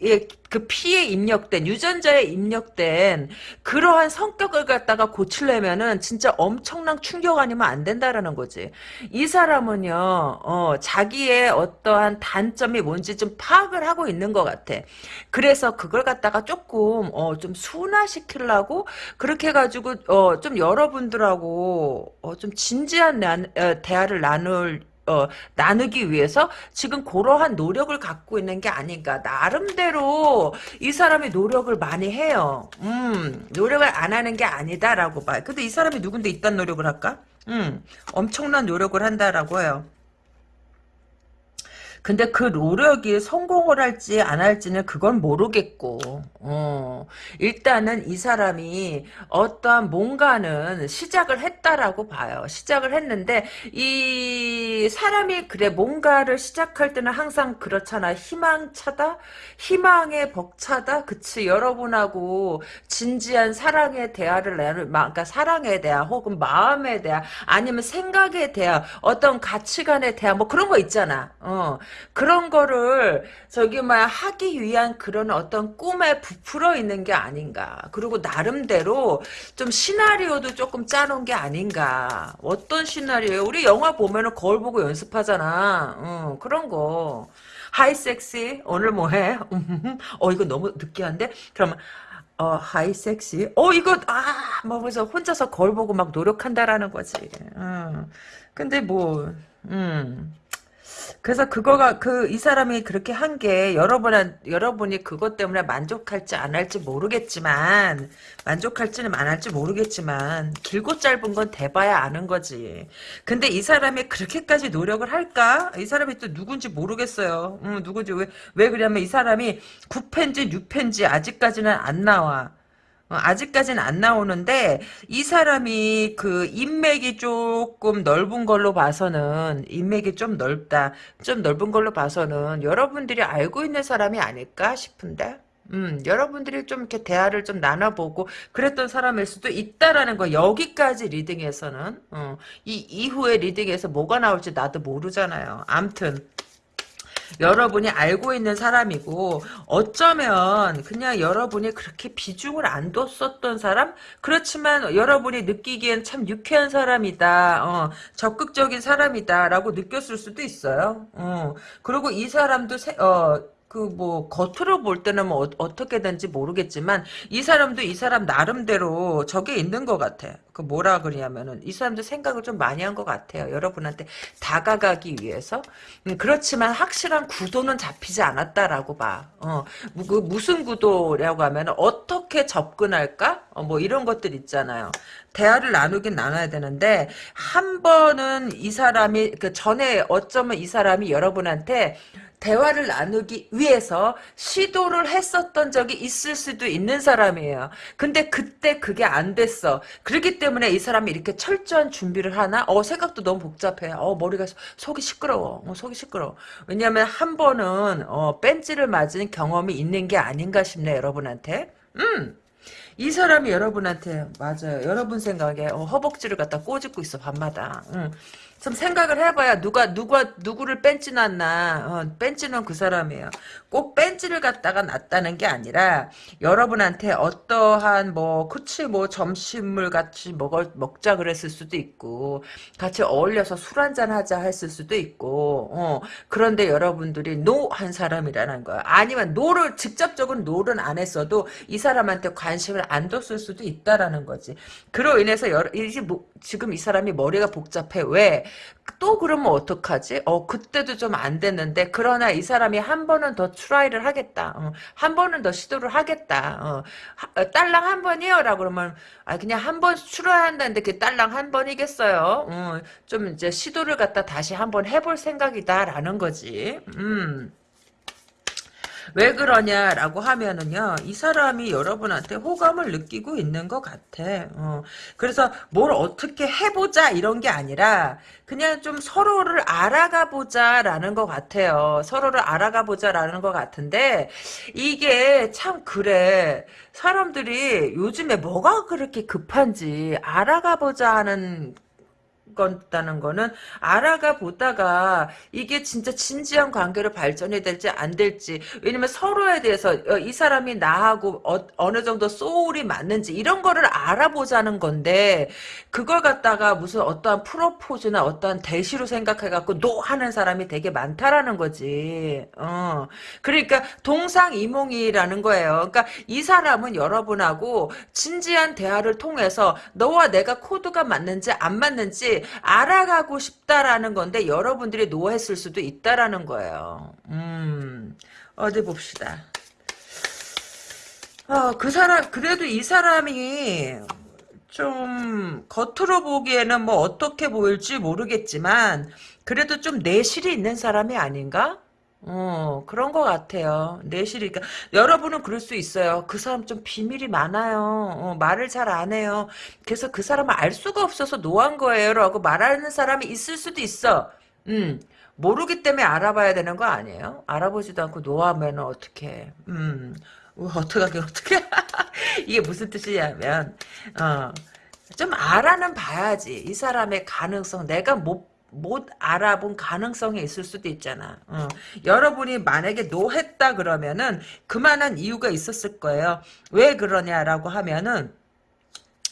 그 피에 입력된 유전자에 입력된 그러한 성격을 갖다가 고치려면은 진짜 엄청난 충격 아니면 안 된다라는 거지. 이 사람은요, 어, 자기의 어떠한 단점이 뭔지 좀 파악을 하고 있는 것 같아. 그래서 그걸 갖다가 조금 어, 좀 순화시키려고 그렇게 해 가지고 어, 좀 여러분들하고 어, 좀 진지한 나, 어, 대화를 나눌 어, 나누기 위해서 지금 그러한 노력을 갖고 있는 게 아닌가. 나름대로 이 사람이 노력을 많이 해요. 음, 노력을 안 하는 게 아니다라고 봐요. 근데 이 사람이 누군데 이딴 노력을 할까? 음, 엄청난 노력을 한다라고 해요. 근데 그 노력이 성공을 할지 안 할지는 그건 모르겠고, 어, 일단은 이 사람이 어떠한 뭔가는 시작을 했다라고 봐요. 시작을 했는데, 이 사람이 그래, 뭔가를 시작할 때는 항상 그렇잖아. 희망차다? 희망에 벅차다? 그치. 여러분하고 진지한 사랑의 대화를 나눌, 그러니까 사랑에 대한 혹은 마음에 대한 아니면 생각에 대한 어떤 가치관에 대한 뭐 그런 거 있잖아. 어. 그런 거를 저기 막 하기 위한 그런 어떤 꿈에 부풀어 있는 게 아닌가. 그리고 나름대로 좀 시나리오도 조금 짜놓은 게 아닌가. 어떤 시나리오? 우리 영화 보면은 거울 보고 연습하잖아. 어, 그런 거. 하이 섹시 오늘 뭐해? 어 이거 너무 느끼한데? 그러면 어 하이 섹시 어 이거 아 뭐 그래서 혼자서 거울 보고 막 노력한다라는 거지. 음. 근데 뭐 음. 그래서 그거가 그 이 사람이 그렇게 한 게 여러분 여러분이 그것 때문에 만족할지 안 할지 모르겠지만 만족할지는 안 할지 모르겠지만 길고 짧은 건 대봐야 아는 거지. 근데 이 사람이 그렇게까지 노력을 할까? 이 사람이 또 누군지 모르겠어요. 음, 누군지 왜 왜 그러냐면 이 사람이 9편지 6편지 아직까지는 안 나와. 어, 아직까지는 안 나오는데 이 사람이 그 인맥이 조금 넓은 걸로 봐서는 인맥이 좀 넓다. 좀 넓은 걸로 봐서는 여러분들이 알고 있는 사람이 아닐까 싶은데. 음, 여러분들이 좀 이렇게 대화를 좀 나눠보고 그랬던 사람일 수도 있다라는 거 여기까지 리딩에서는 어, 이 이후에 리딩에서 뭐가 나올지 나도 모르잖아요. 암튼 여러분이 알고 있는 사람이고 어쩌면 그냥 여러분이 그렇게 비중을 안 뒀었던 사람? 그렇지만 여러분이 느끼기엔 참 유쾌한 사람이다. 어, 적극적인 사람이다 라고 느꼈을 수도 있어요. 어, 그리고 이 사람도 세, 어, 그 뭐 겉으로 볼 때는 뭐 어, 떻게 된지 모르겠지만 이 사람도 이 사람 나름대로 저게 있는 것 같아. 그 뭐라 그러냐면은 이 사람도 생각을 좀 많이 한 것 같아요. 여러분한테 다가가기 위해서. 음, 그렇지만 확실한 구도는 잡히지 않았다라고 봐. 어, 그 무슨 구도라고 하면 어떻게 접근할까? 어, 뭐 이런 것들 있잖아요. 대화를 나누긴 나눠야 되는데 한 번은 이 사람이 그 전에 어쩌면 이 사람이 여러분한테 대화를 나누기 위해서 시도를 했었던 적이 있을 수도 있는 사람이에요. 근데 그때 그게 안 됐어. 그렇기 때문에 이 사람이 이렇게 철저한 준비를 하나? 어, 생각도 너무 복잡해. 어, 머리가 속이 시끄러워. 어, 속이 시끄러워. 왜냐면 한 번은 어, 뺀지를 맞은 경험이 있는 게 아닌가 싶네, 여러분한테. 음. 이 사람이 여러분한테 맞아요. 여러분 생각에 어, 허벅지를 갖다 꼬집고 있어 밤마다. 응. 좀 생각을 해봐야 누가 누가 누구를 뺀지 놨나 어, 뺀지는 그 사람이에요. 꼭 뺀지를 갖다가 놨다는 게 아니라 여러분한테 어떠한 뭐 그치 뭐 점심을 같이 먹을 먹자 그랬을 수도 있고 같이 어울려서 술 한잔 하자 했을 수도 있고 어, 그런데 여러분들이 no 한 사람이라는 거야. 아니면 no를 직접적으로 no는 안 했어도 이 사람한테 관심을 안 뒀을 수도 있다라는 거지. 그로 인해서 여러, 이제 뭐, 지금 이 사람이 머리가 복잡해 왜? 또 그러면 어떡하지? 어, 그때도 좀 안 됐는데, 그러나 이 사람이 한 번은 더 try를 하겠다. 어, 한 번은 더 시도를 하겠다. 어, 하, 어, 딸랑 한 번이요? 라고 그러면, 아, 그냥 한번 try 한다는데 그 딸랑 한 번이겠어요? 어, 좀 이제 시도를 갖다 다시 한 번 해볼 생각이다. 라는 거지. 음. 왜 그러냐라고 하면은요, 이 사람이 여러분한테 호감을 느끼고 있는 것 같아. 어. 그래서 뭘 어떻게 해보자 이런 게 아니라 그냥 좀 서로를 알아가 보자라는 것 같아요. 서로를 알아가 보자라는 것 같은데 이게 참 그래. 사람들이 요즘에 뭐가 그렇게 급한지 알아가 보자 하는 거다는 거는 알아가 보다가 이게 진짜 진지한 관계로 발전이 될지 안 될지 왜냐면 서로에 대해서 어, 이 사람이 나하고 어, 느 정도 소울이 맞는지 이런 거를 알아보자는 건데 그걸 갖다가 무슨 어떠한 프로포즈나 어떠한 대시로 생각해갖고 no 하는 사람이 되게 많다라는 거지. 어. 그러니까 동상이몽이라는 거예요. 그러니까 이 사람은 여러분하고 진지한 대화를 통해서 너와 내가 코드가 맞는지 안 맞는지 알아가고 싶다라는 건데 여러분들이 no했을 수도 있다라는 거예요. 음, 어디 봅시다. 어, 그 사람, 그래도 이 사람이 좀 겉으로 보기에는 뭐 어떻게 보일지 모르겠지만 그래도 좀 내실이 있는 사람이 아닌가? 어, 그런 것 같아요. 내실이. 그러니까 여러분은 그럴 수 있어요. 그 사람 좀 비밀이 많아요. 어, 말을 잘 안 해요. 그래서 그 사람을 알 수가 없어서 no한 거예요. 라고 말하는 사람이 있을 수도 있어. 음, 모르기 때문에 알아봐야 되는 거 아니에요? 알아보지도 않고 no하면 어떻게, 음, 어떡하게, 어떻게. 이게 무슨 뜻이냐면, 어, 좀 알아는 봐야지. 이 사람의 가능성, 내가 못 못 알아본 가능성이 있을 수도 있잖아. 어. 여러분이 만약에 노했다 그러면은 그만한 이유가 있었을 거예요. 왜 그러냐라고 하면은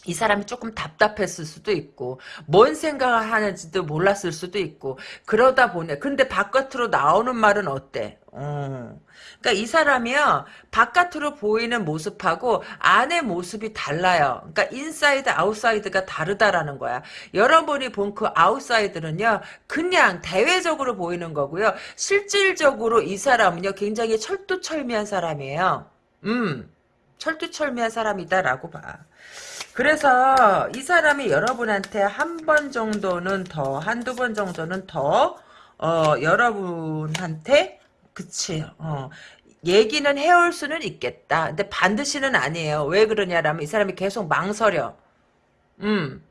이 사람이 조금 답답했을 수도 있고 뭔 생각을 하는지도 몰랐을 수도 있고 그러다 보네. 근데 바깥으로 나오는 말은 어때? 어. 그러니까 이 사람이요 바깥으로 보이는 모습하고 안의 모습이 달라요. 그러니까 inside outside가 다르다라는 거야. 여러분이 본 그 outside는요 그냥 대외적으로 보이는 거고요. 실질적으로 이 사람은요 굉장히 철두철미한 사람이에요. 음 철두철미한 사람이다라고 봐. 그래서 이 사람이 여러분한테 한 번 정도는 더, 한두 번 정도는 더, 어, 여러분한테, 그치, 어, 얘기는 해올 수는 있겠다. 근데 반드시는 아니에요. 왜 그러냐라면 이 사람이 계속 망설여. 음.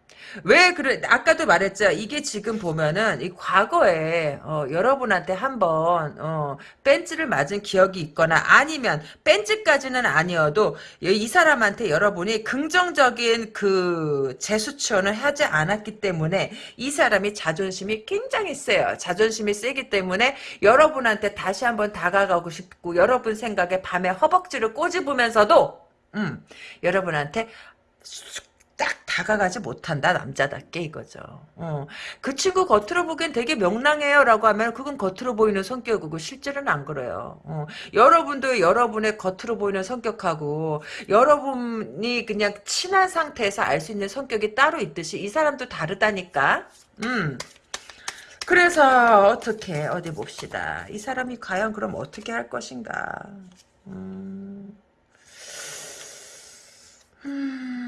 왜 그래 아까도 말했죠. 이게 지금 보면은 이 과거에 어, 여러분한테 한번 어, 벤츠를 맞은 기억이 있거나 아니면 벤츠까지는 아니어도 이 사람한테 여러분이 긍정적인 그 재수치원을 하지 않았기 때문에 이 사람이 자존심이 굉장히 세요. 자존심이 세기 때문에 여러분한테 다시 한번 다가가고 싶고 여러분 생각에 밤에 허벅지를 꼬집으면서도 음, 여러분한테 딱 다가가지 못한다 남자답게 이거죠. 어. 그 친구 겉으로 보기엔 되게 명랑해요라고 하면 그건 겉으로 보이는 성격이고 실제로는 안 그래요. 어. 여러분도 여러분의 겉으로 보이는 성격하고 여러분이 그냥 친한 상태에서 알 수 있는 성격이 따로 있듯이 이 사람도 다르다니까. 음. 그래서 어떻게 어디 봅시다. 이 사람이 과연 그럼 어떻게 할 것인가. 음. 음,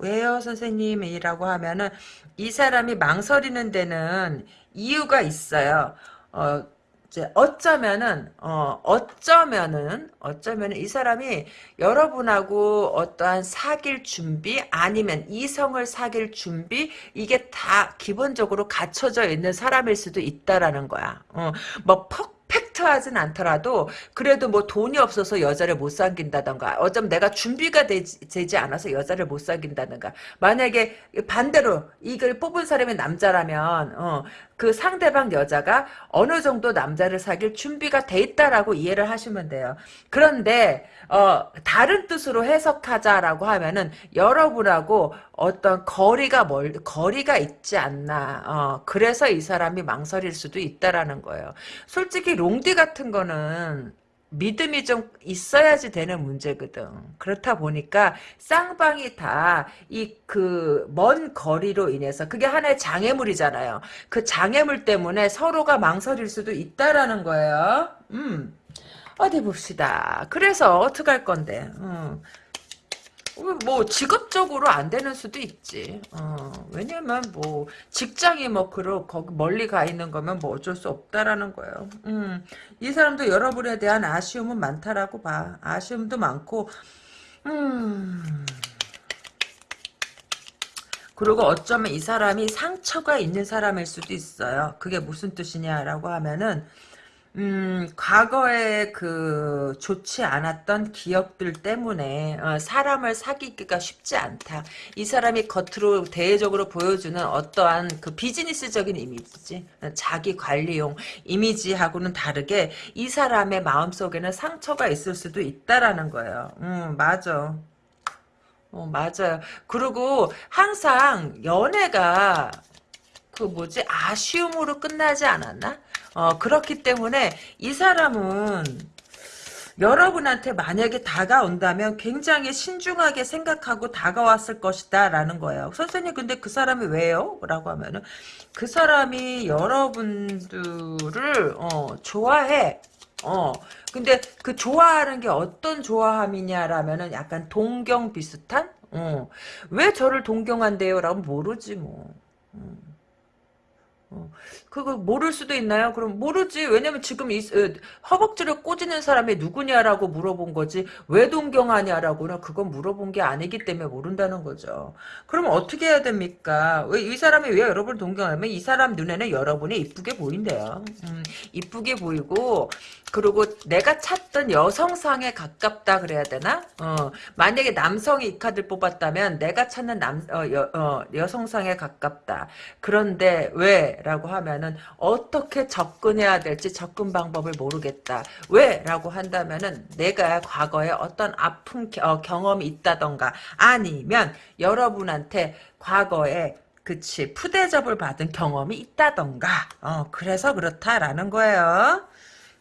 왜요, 선생님이라고 하면은, 이 사람이 망설이는 데는 이유가 있어요. 어, 이제 어쩌면은, 어, 어쩌면은, 어쩌면은 이 사람이 여러분하고 어떠한 사귈 준비, 아니면 이성을 사귈 준비, 이게 다 기본적으로 갖춰져 있는 사람일 수도 있다라는 거야. 어, 뭐, 퍽 팩트하진 않더라도 그래도 뭐 돈이 없어서 여자를 못 사귄다던가 어쩌면 내가 준비가 되지, 되지 않아서 여자를 못 사귄다든가. 만약에 반대로 이걸 뽑은 사람이 남자라면 어, 그 상대방 여자가 어느 정도 남자를 사귈 준비가 돼 있다라고 이해를 하시면 돼요. 그런데 어, 다른 뜻으로 해석하자라고 하면은 여러분하고 어떤 거리가 멀 거리가 있지 않나. 어, 그래서 이 사람이 망설일 수도 있다라는 거예요. 솔직히 롱디 같은 거는 믿음이 좀 있어야지 되는 문제거든. 그렇다 보니까 쌍방이 다 이 그 먼 거리로 인해서 그게 하나의 장애물이잖아요. 그 장애물 때문에 서로가 망설일 수도 있다라는 거예요. 음. 어디 봅시다. 그래서 어떻게 할 건데? 음. 뭐 직업적으로 안 되는 수도 있지. 어, 왜냐면 뭐 직장이 뭐 그러 거기 멀리 가 있는 거면 뭐 어쩔 수 없다라는 거예요. 음, 이 사람도 여러분에 대한 아쉬움은 많다라고 봐. 아쉬움도 많고, 음. 그리고 어쩌면 이 사람이 상처가 있는 사람일 수도 있어요. 그게 무슨 뜻이냐라고 하면은 음, 과거에 그 좋지 않았던 기억들 때문에 어, 사람을 사귀기가 쉽지 않다. 이 사람이 겉으로 대외적으로 보여주는 어떠한 그 비즈니스적인 이미지지, 자기 관리용 이미지하고는 다르게 이 사람의 마음속에는 상처가 있을 수도 있다라는 거예요. 음, 맞아. 어, 맞아요. 그리고 항상 연애가 그 뭐지 아쉬움으로 끝나지 않았나? 어, 그렇기 때문에 이 사람은 여러분한테 만약에 다가온다면 굉장히 신중하게 생각하고 다가왔을 것이다 라는 거예요. 선생님 근데 그 사람이 왜요? 라고 하면은 그 사람이 여러분들을 어, 좋아해. 어 근데 그 좋아하는 게 어떤 좋아함이냐라면은 약간 동경 비슷한 어. 왜 저를 동경한대요? 라고 모르지 뭐. 음. 어, 그거 모를 수도 있나요? 그럼 모르지. 왜냐면 지금 이 어, 허벅지를 꼬지는 사람이 누구냐라고 물어본 거지. 왜 동경하냐라고는 그건 물어본 게 아니기 때문에 모른다는 거죠. 그럼 어떻게 해야 됩니까? 왜 이 사람이 왜 여러분을 동경하면 이 사람 눈에는 여러분이 이쁘게 보인대요. 음, 이쁘게 보이고 그리고 내가 찾던 여성상에 가깝다 그래야 되나? 어, 만약에 남성이 이 카드를 뽑았다면 내가 찾는 남, 어, 여, 어, 여성상에 가깝다. 그런데 왜? 라고 하면은 어떻게 접근해야 될지 접근 방법을 모르겠다. 왜? 라고 한다면은 내가 과거에 어떤 아픈 겨, 경험이 있다던가 아니면 여러분한테 과거에 그치 푸대접을 받은 경험이 있다던가 어 그래서 그렇다라는 거예요.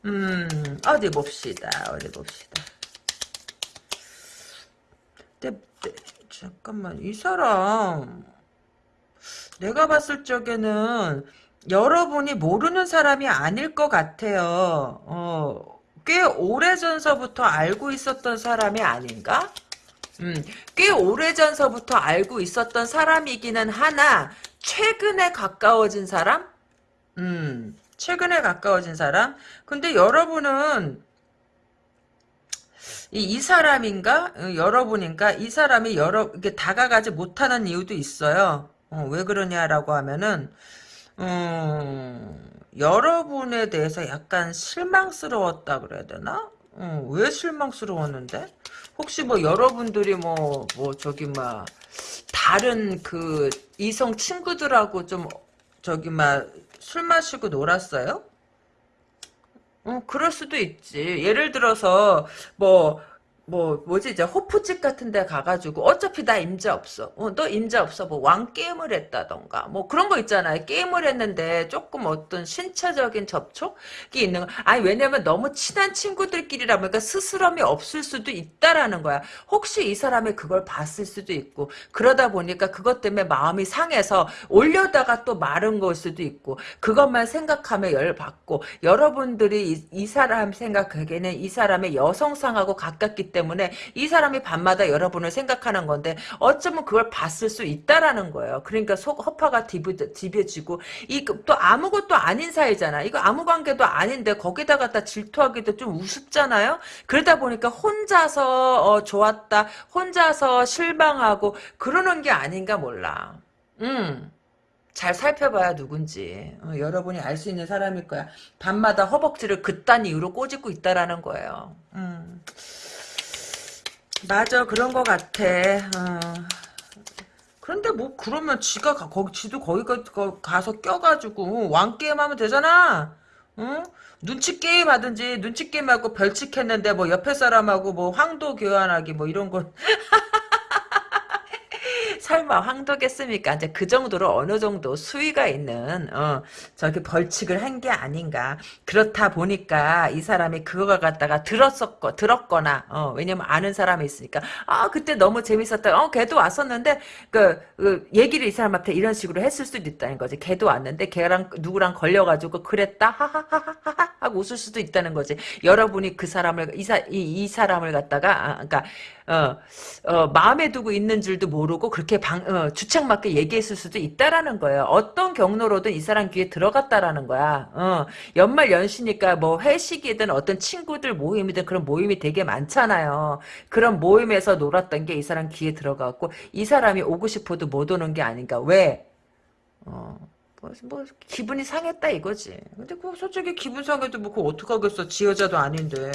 음, 어디 봅시다. 어디 봅시다. 잠깐만, 이 사람, 내가 봤을 적에는 여러분이 모르는 사람이 아닐 것 같아요. 어, 꽤 오래전서부터 알고 있었던 사람이 아닌가? 음, 꽤 오래전서부터 알고 있었던 사람이기는 하나, 최근에 가까워진 사람? 음, 최근에 가까워진 사람? 근데 여러분은 이, 이 사람인가? 어, 여러분인가? 이 사람이 여러 이게 다가가지 못하는 이유도 있어요. 어, 왜 그러냐라고 하면은 음, 여러분에 대해서 약간 실망스러웠다 그래야 되나? 어, 왜 실망스러웠는데? 혹시 뭐 여러분들이 뭐, 뭐, 저기, 막, 다른 그 이성 친구들하고 좀, 저기, 막, 술 마시고 놀았어요? 어, 그럴 수도 있지. 예를 들어서, 뭐, 뭐, 뭐지, 이제, 호프집 같은 데 가가지고, 어차피 나 임자 없어. 어, 너 임자 없어. 뭐, 왕게임을 했다던가. 뭐, 그런 거 있잖아요. 게임을 했는데, 조금 어떤 신체적인 접촉이 있는 거. 아니, 왜냐면 너무 친한 친구들끼리라 보니까 스스럼이 없을 수도 있다라는 거야. 혹시 이 사람이 그걸 봤을 수도 있고, 그러다 보니까 그것 때문에 마음이 상해서 올려다가 또 마른 걸 수도 있고, 그것만 생각하며 열받고, 여러분들이 이, 이 사람 생각하기에는 이 사람의 여성상하고 가깝기 때문에 이 사람이 밤마다 여러분을 생각하는 건데 어쩌면 그걸 봤을 수 있다라는 거예요. 그러니까 속 허파가 디벼지고 이 또 아무것도 아닌 사이잖아. 이거 아무 관계도 아닌데 거기다 갖다 질투하기도 좀 우습잖아요. 그러다 보니까 혼자서 어, 좋았다, 혼자서 실망하고 그러는 게 아닌가 몰라. 음. 잘 살펴봐야 누군지 어, 여러분이 알 수 있는 사람일 거야. 밤마다 허벅지를 그딴 이유로 꼬집고 있다라는 거예요. 음. 맞아 그런 거 같아 어. 그런데 뭐 그러면 지가 가, 거기 지도 거기 가, 가서 껴가지고 왕 게임 하면 되잖아 응? 눈치 게임 하든지 눈치 게임 하고 벌칙 했는데 뭐 옆에 사람하고 뭐 황도 교환하기 뭐 이런 거 설마 황도겠습니까? 이제 그 정도로 어느 정도 수위가 있는 어, 저기 벌칙을 한 게 아닌가. 그렇다 보니까 이 사람이 그거 갖다가 들었었거 들었거나 어, 왜냐면 아는 사람이 있으니까 아 그때 너무 재밌었다. 어 걔도 왔었는데 그, 그 얘기를 이 사람한테 이런 식으로 했을 수도 있다는 거지. 걔도 왔는데 걔랑 누구랑 걸려가지고 그랬다 하하하하하 하고 웃을 수도 있다는 거지. 여러분이 그 사람을 이, 사, 이, 이 사람을 갖다가 아, 그러니까 어, 어, 마음에 두고 있는 줄도 모르고 그렇게 방, 어, 주책맞게 얘기했을 수도 있다라는 거예요. 어떤 경로로든 이 사람 귀에 들어갔다라는 거야. 어, 연말 연시니까 뭐 회식이든 어떤 친구들 모임이든 그런 모임이 되게 많잖아요. 그런 모임에서 놀았던 게 이 사람 귀에 들어갔고 이 사람이 오고 싶어도 못 오는 게 아닌가. 왜? 어. 뭐, 뭐 기분이 상했다 이거지. 근데 그 솔직히 기분 상해도 뭐 그거 어떡하겠어. 지 여자도 아닌데.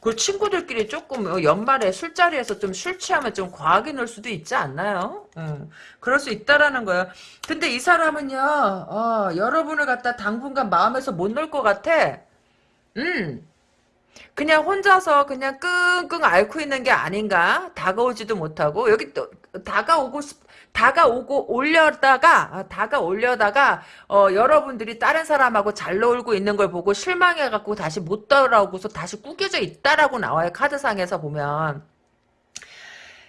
그 친구들끼리 조금 어, 연말에 술자리에서 좀 술 취하면 좀 과하게 놀 수도 있지 않나요? 응. 그럴 수 있다라는 거야. 근데 이 사람은요. 어, 여러분을 갖다 당분간 마음에서 못 놀 것 같아. 음. 그냥 혼자서 그냥 끙끙 앓고 있는 게 아닌가? 다가오지도 못하고 여기 또 다가오고 싶 다가오고 올려다가 아, 다가올려다가 어, 여러분들이 다른 사람하고 잘 놀고 있는 걸 보고 실망해 갖고 다시 못 돌아오고서 다시 꾸겨져 있다라고 나와요 카드상에서 보면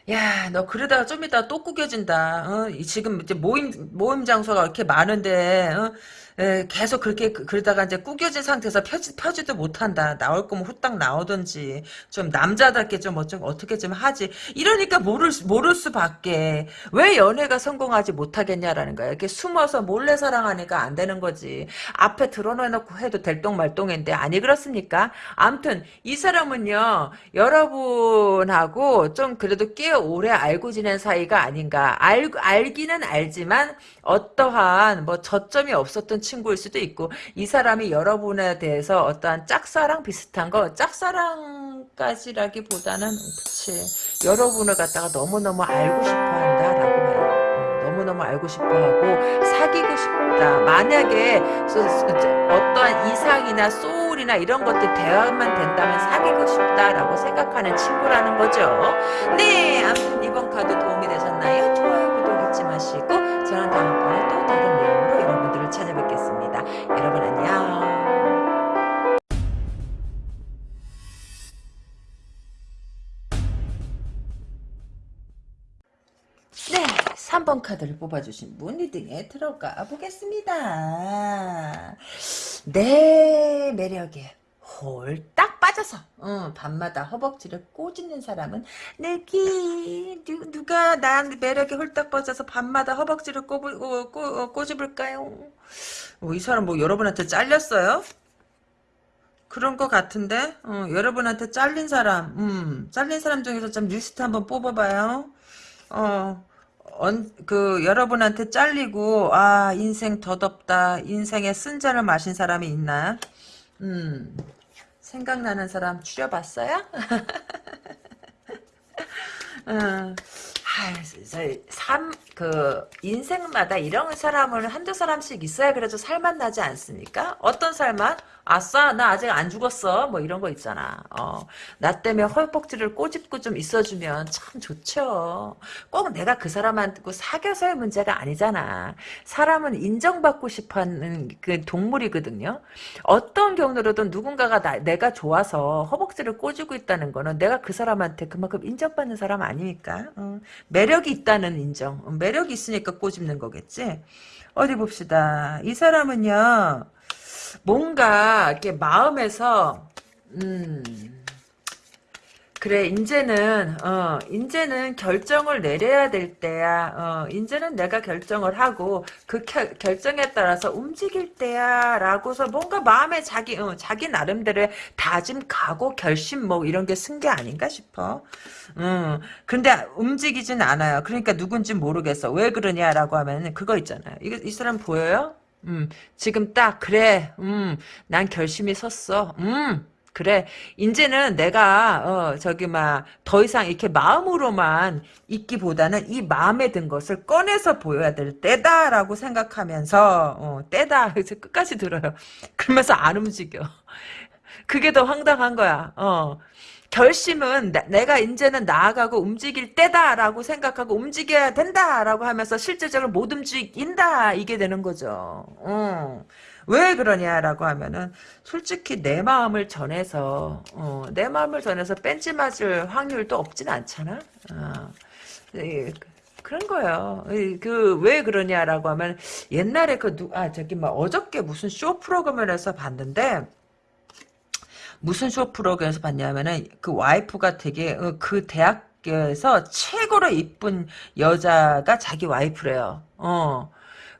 야, 너 그러다가 좀 이따 또 구겨진다. 어? 지금 이제 모임 모임 장소가 이렇게 많은데 어? 에, 계속 그렇게 그- 그러다가 이제 구겨진 상태에서 펴지, 펴지도 못한다. 나올 거면 후딱 나오든지 좀 남자답게 좀 어쩜 어떻게 좀 하지. 이러니까 모를 수- 모를 수밖에 왜 연애가 성공하지 못하겠냐라는 거야. 이렇게 숨어서 몰래 사랑하니까 안 되는 거지. 앞에 드러내놓고 해도 될똥말똥인데 아니 그렇습니까? 암튼 이 사람은요 여러분하고 좀 그래도 꽤 오래 알고 지낸 사이가 아닌가. 알 알기는 알지만 어떠한 뭐 저점이 없었던 친구일 수도 있고 이 사람이 여러분에 대해서 어떠한 짝사랑 비슷한 거 짝사랑까지라기보다는 그치 여러분을 갖다가 너무너무 알고 싶어 한다라고 해요. 어, 너무너무 알고 싶어 하고 사귀고 싶다. 만약에 어떠한 이상이나 소울이나 이런 것들 대화만 된다면 사귀고 싶다라고 생각하는 친구라는 거죠. 네, 아무튼 이번 카드 도움이 되셨나요? 좋아요, 구독 잊지 마시고 저는 다음번에 또 다른 내용으로 여러분들을 찾아뵙겠습니다. 여러분 안녕. 네, 3번 카드를 뽑아주신 분 리딩에 들어가 보겠습니다. 내 매력에 홀딱 빠져서 어, 밤마다 허벅지를 꼬집는 사람은 내기 누, 누가 난 매력에 홀딱 빠져서 밤마다 허벅지를 꼬, 꼬, 꼬, 어, 꼬집을까요? 어, 이 사람 뭐 여러분한테 잘렸어요? 그런 것 같은데 어, 여러분한테 잘린 사람 음, 잘린 사람 중에서 좀 리스트 한번 뽑아봐요. 어, 언, 그, 여러분한테 잘리고, 아, 인생 더덥다. 인생에 쓴자를 마신 사람이 있나? 음, 생각나는 사람 추려봤어요? 저, 삶, 그, 인생마다 이런 사람을 한두 사람씩 있어야 그래도 살맛 나지 않습니까? 어떤 살맛? 아싸, 나 아직 안 죽었어. 뭐 이런 거 있잖아. 어, 나 때문에 헐벅지를 꼬집고 좀 있어주면 참 좋죠. 꼭 내가 그 사람한테 사귀어서의 문제가 아니잖아. 사람은 인정받고 싶어 하는 그 동물이거든요. 어떤 경로로든 누군가가 나, 내가 좋아서 허벅지를 꼬집고 있다는 거는 내가 그 사람한테 그만큼 인정받는 사람 아닙니까? 어, 매력이 있다는 인정. 어, 매력이 있으니까 꼬집는 거겠지? 어디 봅시다. 이 사람은요, 뭔가, 이렇게 마음에서, 음, 그래, 이제는, 어, 이제는 결정을 내려야 될 때야. 어, 이제는 내가 결정을 하고, 그 겨- 결정에 따라서 움직일 때야. 라고서 뭔가 마음에 자기, 어, 자기 나름대로의 다짐, 각오, 결심, 뭐, 이런 게 쓴 게 아닌가 싶어. 음, 근데 움직이진 않아요. 그러니까 누군지 모르겠어. 왜 그러냐라고 하면, 그거 있잖아요. 이거, 이 사람 보여요? 음, 지금 딱, 그래, 음, 난 결심이 섰어. 음, 그래. 이제는 내가 어 저기 막 더 이상 이렇게 마음으로만 있기보다는 이 마음에 든 것을 꺼내서 보여야 될 때다라고 생각하면서 어 때다 그래서 끝까지 들어요. 그러면서 안 움직여. 그게 더 황당한 거야. 어. 결심은 나- 내가 이제는 나아가고 움직일 때다라고 생각하고 움직여야 된다라고 하면서 실제적으로 못 움직인다 이게 되는 거죠. 어. 왜 그러냐라고 하면은 솔직히 내 마음을 전해서 어, 내 마음을 전해서 뺀지 맞을 확률도 없진 않잖아. 어. 예, 그런 거예요. 그 왜 그러냐라고 하면 옛날에 그 누 아 저기 막 어저께 무슨 쇼 프로그램에서 봤는데 무슨 쇼 프로그램에서 봤냐면은 그 와이프가 되게 어, 그 대학교에서 최고로 이쁜 여자가 자기 와이프래요. 어.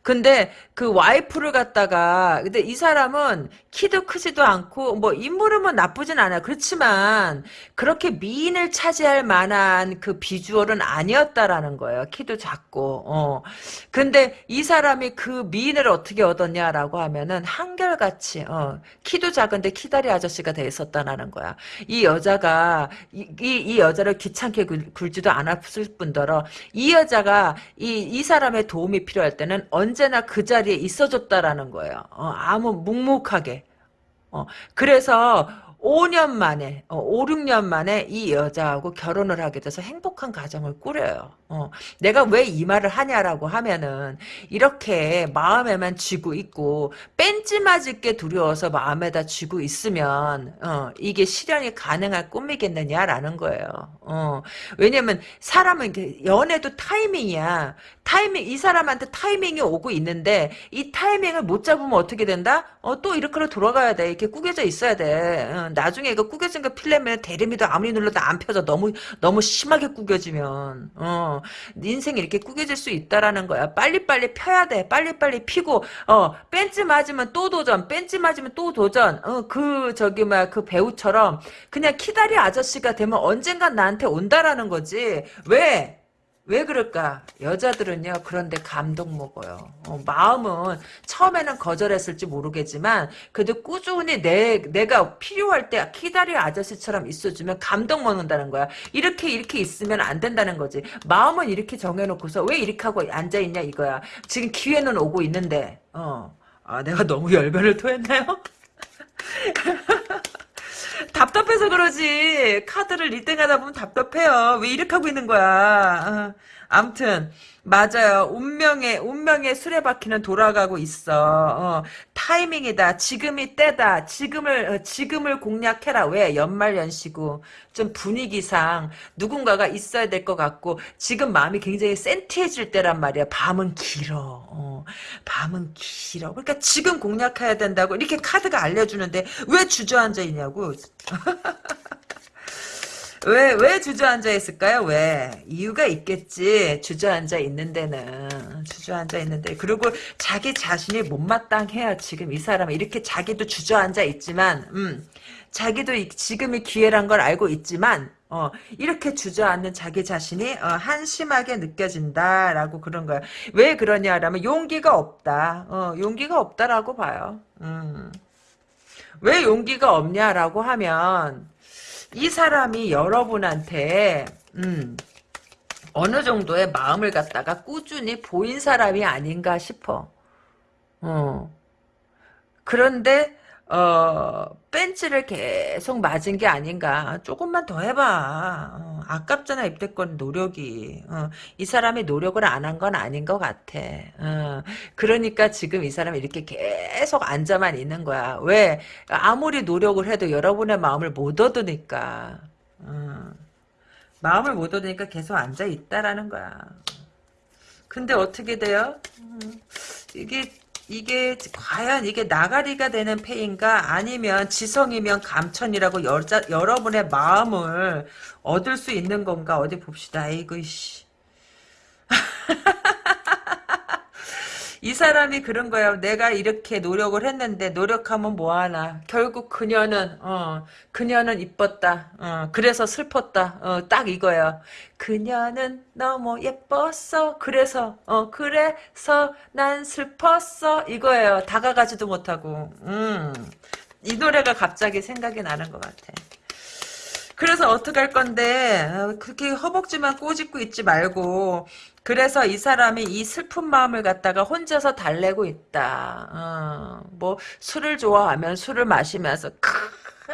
근데 그 와이프를 갖다가 근데 이 사람은 키도 크지도 않고 뭐 인물은 나쁘진 않아요. 그렇지만 그렇게 미인을 차지할 만한 그 비주얼은 아니었다라는 거예요. 키도 작고. 어. 근데 이 사람이 그 미인을 어떻게 얻었냐라고 하면은 한결같이 어. 키도 작은데 키다리 아저씨가 돼 있었다라는 거야. 이 여자가 이, 이, 이 여자를 귀찮게 굴, 굴지도 않았을 뿐더러 이 여자가 이, 이 사람의 도움이 필요할 때는 언제나 그 자리 에 있어줬다라는 거예요. 어, 아무 묵묵하게. 어, 그래서 5년 만에, 어, 5, 6년 만에 이 여자하고 결혼을 하게 돼서 행복한 가정을 꾸려요. 어, 내가 왜 이 말을 하냐라고 하면은, 이렇게 마음에만 쥐고 있고, 뺀지 맞을게 두려워서 마음에다 쥐고 있으면, 어, 이게 실현이 가능할 꿈이겠느냐라는 거예요. 어, 왜냐면, 사람은, 연애도 타이밍이야. 타이밍, 이 사람한테 타이밍이 오고 있는데, 이 타이밍을 못 잡으면 어떻게 된다? 어, 또 이렇게 돌아가야 돼. 이렇게 꾸겨져 있어야 돼. 어, 나중에 이거 꾸겨진 거 필려면 대리미도 아무리 눌러도 안 펴져. 너무, 너무 심하게 꾸겨지면. 어, 네 인생이 이렇게 꾸겨질 수 있다라는 거야. 빨리빨리 펴야 돼. 빨리빨리 피고, 어, 벤츠 맞으면 또 도전. 벤츠 맞으면 또 도전. 어, 그, 저기, 뭐야, 그 배우처럼 그냥 키다리 아저씨가 되면 언젠간 나한테 온다라는 거지. 왜? 왜 그럴까? 여자들은요, 그런데 감동 먹어요. 어, 마음은 처음에는 거절했을지 모르겠지만, 그래도 꾸준히 내, 내가 필요할 때 키다리 아저씨처럼 있어주면 감동 먹는다는 거야. 이렇게, 이렇게 있으면 안 된다는 거지. 마음은 이렇게 정해놓고서 왜 이렇게 하고 앉아있냐 이거야. 지금 기회는 오고 있는데, 어. 아, 내가 너무 열변을 토했나요? 답답해서 그러지. 카드를 리딩하다 보면 답답해요. 왜 이렇게 하고 있는 거야. 어. 암튼 맞아요. 운명의 운명의 수레바퀴는 돌아가고 있어. 어, 타이밍이다. 지금이 때다. 지금을 어, 지금을 공략해라. 왜 연말 연시고 좀 분위기상 누군가가 있어야 될 것 같고 지금 마음이 굉장히 센티해질 때란 말이야. 밤은 길어. 어, 밤은 길어. 그러니까 지금 공략해야 된다고 이렇게 카드가 알려주는데 왜 주저앉아 있냐고. 왜, 왜 주저앉아 있을까요? 왜? 이유가 있겠지. 주저앉아 있는 데는. 주저앉아 있는데. 그리고 자기 자신이 못마땅해요. 지금 이 사람은. 이렇게 자기도 주저앉아 있지만, 음, 자기도 이, 지금이 기회란 걸 알고 있지만, 어, 이렇게 주저앉는 자기 자신이, 어, 한심하게 느껴진다라고 그런 거야. 왜 그러냐라면, 용기가 없다. 어, 용기가 없다라고 봐요. 음. 왜 용기가 없냐라고 하면, 이 사람이 여러분한테 음, 어느 정도의 마음을 갖다가 꾸준히 보인 사람이 아닌가 싶어. 어. 그런데 어, 벤치를 계속 맞은 게 아닌가. 조금만 더 해봐. 어, 아깝잖아, 입대권 노력이. 어, 이 사람이 노력을 안 한 건 아닌 것 같아. 어, 그러니까 지금 이 사람이 이렇게 계속 앉아만 있는 거야. 왜? 아무리 노력을 해도 여러분의 마음을 못 얻으니까. 어, 마음을 못 얻으니까 계속 앉아 있다라는 거야. 근데 어떻게 돼요? 음, 이게 이게 과연 이게 나가리가 되는 패인가 아니면 지성이면 감천이라고 여자, 여러분의 마음을 얻을 수 있는 건가 어디 봅시다. 아이고 씨. 이 사람이 그런 거야. 내가 이렇게 노력을 했는데 노력하면 뭐하나. 결국 그녀는 어 그녀는 이뻤다. 어 그래서 슬펐다. 어 딱 이거야. 그녀는 너무 예뻤어. 그래서 어 그래서 난 슬펐어. 이거예요. 다가가지도 못하고. 음 이 노래가 갑자기 생각이 나는 것 같아. 그래서 어떻게 할 건데 어, 그렇게 허벅지만 꼬집고 있지 말고 그래서 이 사람이 이 슬픈 마음을 갖다가 혼자서 달래고 있다. 어, 뭐 술을 좋아하면 술을 마시면서 크,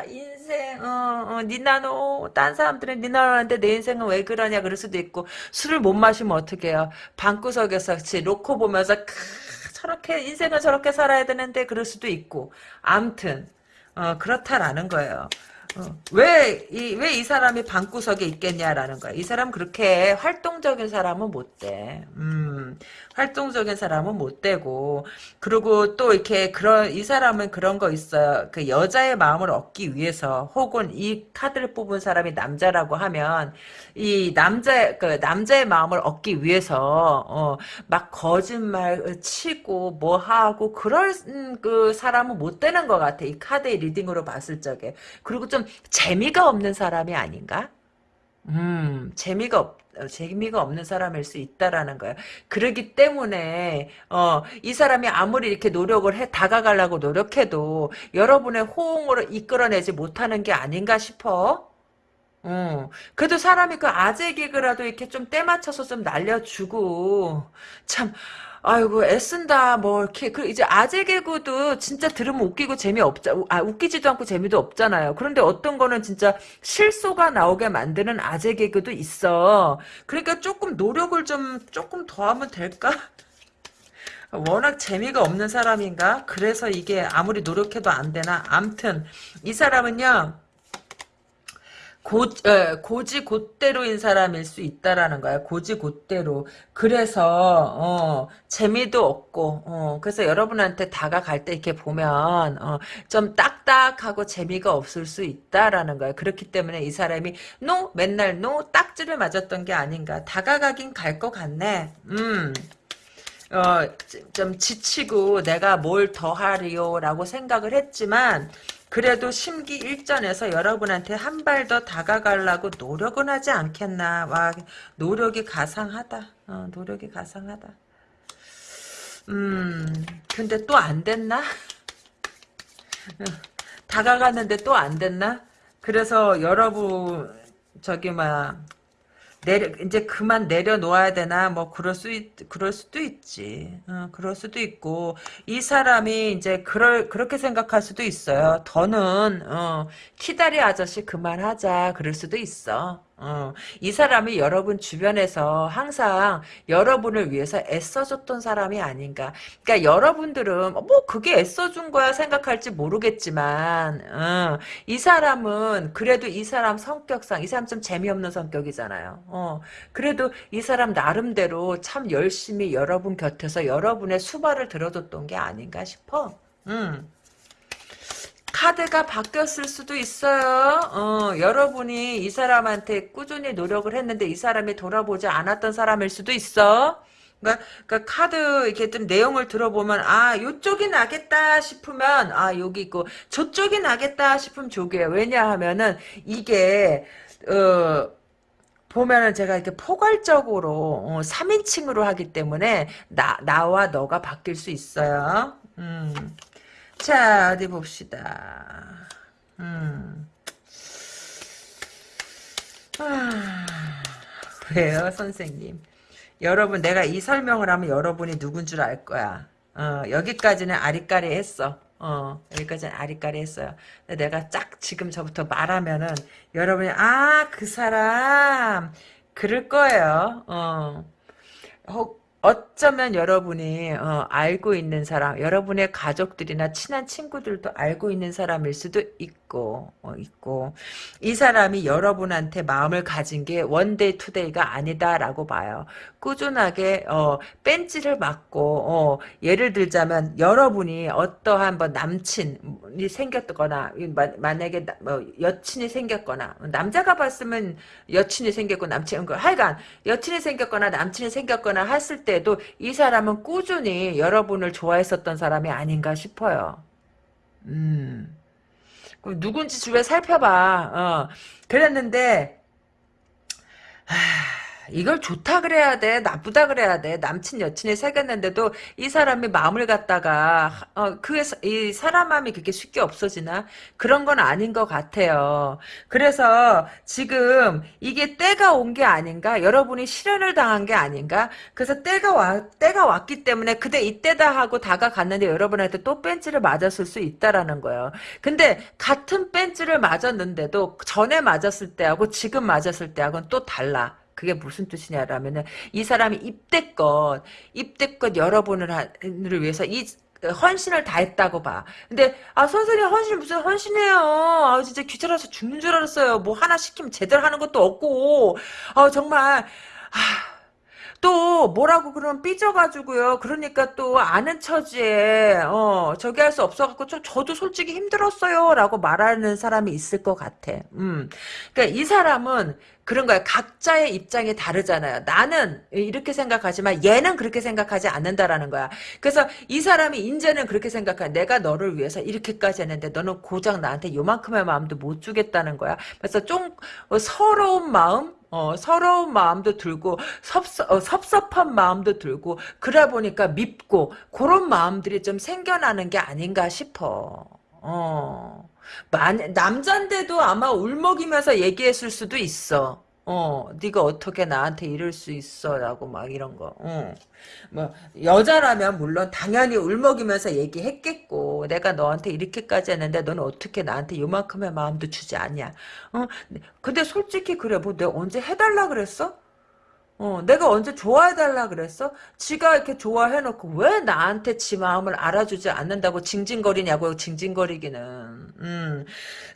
인생 어, 어, 니나노 딴 사람들은 니나노한테 내 인생은 왜 그러냐 그럴 수도 있고 술을 못 마시면 어떻게 해요. 방구석에서 놓고 보면서 크, 저렇게 인생은 저렇게 살아야 되는데 그럴 수도 있고 암튼 어, 그렇다라는 거예요. 어. 왜, 이, 왜이 사람이 방구석에 있겠냐라는 거야. 이 사람 그렇게 활동적인 사람은 못 돼. 음, 활동적인 사람은 못 되고, 그리고 또 이렇게 그런, 이 사람은 그런 거 있어요. 그 여자의 마음을 얻기 위해서, 혹은 이 카드를 뽑은 사람이 남자라고 하면, 이 남자, 그 남자의 마음을 얻기 위해서, 어, 막 거짓말 치고, 뭐 하고, 그럴, 음, 그 사람은 못 되는 것 같아. 이 카드의 reading으로 봤을 적에. 그리고 좀 재미가 없는 사람이 아닌가? 음, 재미가 없, 어, 재미가 없는 사람일 수 있다라는 거야. 그러기 때문에, 어, 이 사람이 아무리 이렇게 노력을 해, 다가가려고 노력해도 여러분의 호응으로 이끌어내지 못하는 게 아닌가 싶어. 어, 그래도 사람이 그 아재 개그라도 이렇게 좀 때 맞춰서 좀 날려주고, 참, 아이고 애쓴다 뭐 이렇게 그 이제 아재 개그도 진짜 들으면 웃기고 재미없자 아 웃기지도 않고 재미도 없잖아요. 그런데 어떤 거는 진짜 실소가 나오게 만드는 아재 개그도 있어. 그러니까 조금 노력을 좀 조금 더 하면 될까? 워낙 재미가 없는 사람인가? 그래서 이게 아무리 노력해도 안 되나? 암튼 이 사람은요. 고, 에, 곧이곧대로인 사람일 수 있다라는 거야. 곧이곧대로. 그래서 어, 재미도 없고 어, 그래서 여러분한테 다가갈 때 이렇게 보면 어, 좀 딱딱하고 재미가 없을 수 있다라는 거야. 그렇기 때문에 이 사람이 no 맨날 no 딱지를 맞았던 게 아닌가. 다가가긴 갈 것 같네. 음. 어, 좀 지치고 내가 뭘 더 하리요라고 생각을 했지만 그래도 심기 일전에서 여러분한테 한 발 더 다가가려고 노력은 하지 않겠나. 와, 노력이 가상하다. 어, 노력이 가상하다. 음, 근데 또 안 됐나? 다가갔는데 또 안 됐나? 그래서 여러분, 저기, 막, 내려 이제 그만 내려놓아야 되나 뭐 그럴 수 있, 그럴 수도 있지. 어, 그럴 수도 있고 이 사람이 이제 그럴 그렇게 생각할 수도 있어요. 더는 어, 키다리 아저씨 그만하자 그럴 수도 있어. 어, 이 사람이 여러분 주변에서 항상 여러분을 위해서 애써줬던 사람이 아닌가. 그러니까 여러분들은 뭐 그게 애써준 거야 생각할지 모르겠지만 어, 이 사람은 그래도 이 사람 성격상 이 사람 좀 재미없는 성격이잖아요. 어, 그래도 이 사람 나름대로 참 열심히 여러분 곁에서 여러분의 수발을 들어줬던 게 아닌가 싶어. 음. 카드가 바뀌었을 수도 있어요. 어, 여러분이 이 사람한테 꾸준히 노력을 했는데 이 사람이 돌아보지 않았던 사람일 수도 있어. 그러니까, 그러니까 카드 이렇게 좀 내용을 들어보면 아 요쪽이 나겠다 싶으면 아 여기 있고 저쪽이 나겠다 싶으면 저기에요. 왜냐하면은 이게 어 보면은 제가 이렇게 포괄적으로 어, 3인칭으로 하기 때문에 나 나와 너가 바뀔 수 있어요. 음. 자, 어디 봅시다. 음. 아, 왜요, 선생님? 여러분, 내가 이 설명을 하면 여러분이 누군 줄 알 거야. 어, 여기까지는 아리까리 했어. 어, 여기까지는 아리까리 했어요. 근데 내가 짝 지금 저부터 말하면은 여러분이, 아, 그 사람, 그럴 거예요. 어. 혹, 어쩌면 여러분이 어, 알고 있는 사람, 여러분의 가족들이나 친한 친구들도 알고 있는 사람일 수도 있고, 어, 있고 이 사람이 여러분한테 마음을 가진 게 one day two day가 아니다라고 봐요. 꾸준하게 어, 뺀지를 맞고 어, 예를 들자면 여러분이 어떠한 뭐 남친이 생겼거나 만약에 뭐 여친이 생겼거나 남자가 봤으면 여친이 생겼고 남친 하여간 여친이 생겼거나 남친이 생겼거나 했을 때 때도 이 사람은 꾸준히 여러분을 좋아했었던 사람이 아닌가 싶어요. 음. 누군지 주변 살펴봐. 어. 그랬는데, 하... 이걸 좋다 그래야 돼 나쁘다 그래야 돼. 남친 여친이 사귀었는데도 이 사람이 마음을 갖다가 어, 그이 사람 마음이 그렇게 쉽게 없어지나? 그런 건 아닌 것 같아요. 그래서 지금 이게 때가 온 게 아닌가? 여러분이 실현을 당한 게 아닌가? 그래서 때가 와 때가 왔기 때문에 그대 이때다 하고 다가갔는데 여러분한테 또 벤치를 맞았을 수 있다라는 거예요. 근데 같은 벤치를 맞았는데도 전에 맞았을 때하고 지금 맞았을 때하고는 또 달라 그게 무슨 뜻이냐라면은 이 사람이 입대껏 입대껏 여러분을 위해서 이 헌신을 다했다고 봐. 근데 아 선생님 헌신 무슨 헌신해요. 아 진짜 귀찮아서 죽는 줄 알았어요. 뭐 하나 시키면 제대로 하는 것도 없고. 아 정말 아 또 뭐라고 그러면 삐져가지고요. 그러니까 또 아는 처지에 어 저기 할 수 없어갖고 저, 저도 솔직히 힘들었어요라고 말하는 사람이 있을 것 같아. 음, 그러니까 이 사람은 그런 거야. 각자의 입장이 다르잖아요. 나는 이렇게 생각하지만 얘는 그렇게 생각하지 않는다라는 거야. 그래서 이 사람이 인제는 그렇게 생각해. 내가 너를 위해서 이렇게까지 했는데 너는 고작 나한테 요만큼의 마음도 못 주겠다는 거야. 그래서 좀 서러운 마음 어, 서러운 마음도 들고 섭섭, 어, 섭섭한 마음도 들고 그래 보니까 밉고 그런 마음들이 좀 생겨나는 게 아닌가 싶어. 어. 만, 남잔데도 아마 울먹이면서 얘기했을 수도 있어. 어, 네가 어떻게 나한테 이럴 수 있어라고 막 이런 거. 어. 뭐 여자라면 물론 당연히 울먹이면서 얘기했겠고 내가 너한테 이렇게까지 했는데 너는 어떻게 나한테 요만큼의 마음도 주지 않냐. 어, 근데 솔직히 그래 뭐 내가 언제 해달라 그랬어? 어, 내가 언제 좋아해달라 그랬어? 지가 이렇게 좋아해놓고 왜 나한테 지 마음을 알아주지 않는다고 징징거리냐고 징징거리기는. 음.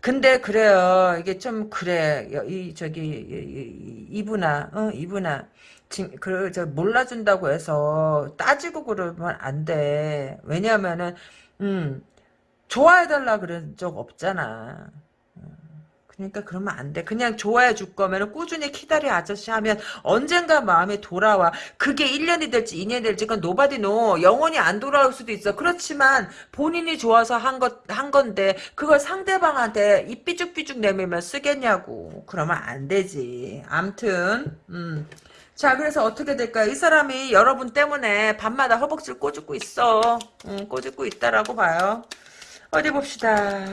근데 그래요. 이게 좀 그래. 이 저기 이, 이, 이분아, 어, 이분아. 그, 저, 몰라준다고 해서 따지고 그러면 안 돼. 왜냐면은, 음, 좋아해달라 그런 적 없잖아. 그러니까 그러면 안 돼. 그냥 좋아해 줄 거면 꾸준히 키다리 아저씨 하면 언젠가 마음이 돌아와. 그게 1년이 될지 2년이 될지 그건 nobody know. 영원히 안 돌아올 수도 있어. 그렇지만 본인이 좋아서 한 것, 한 건데 그걸 상대방한테 입 삐죽삐죽 내밀면 쓰겠냐고. 그러면 안 되지. 암튼 음. 자 그래서 어떻게 될까요? 이 사람이 여러분 때문에 밤마다 허벅지를 꼬집고 있어. 음, 꼬집고 있다라고 봐요. 어디 봅시다.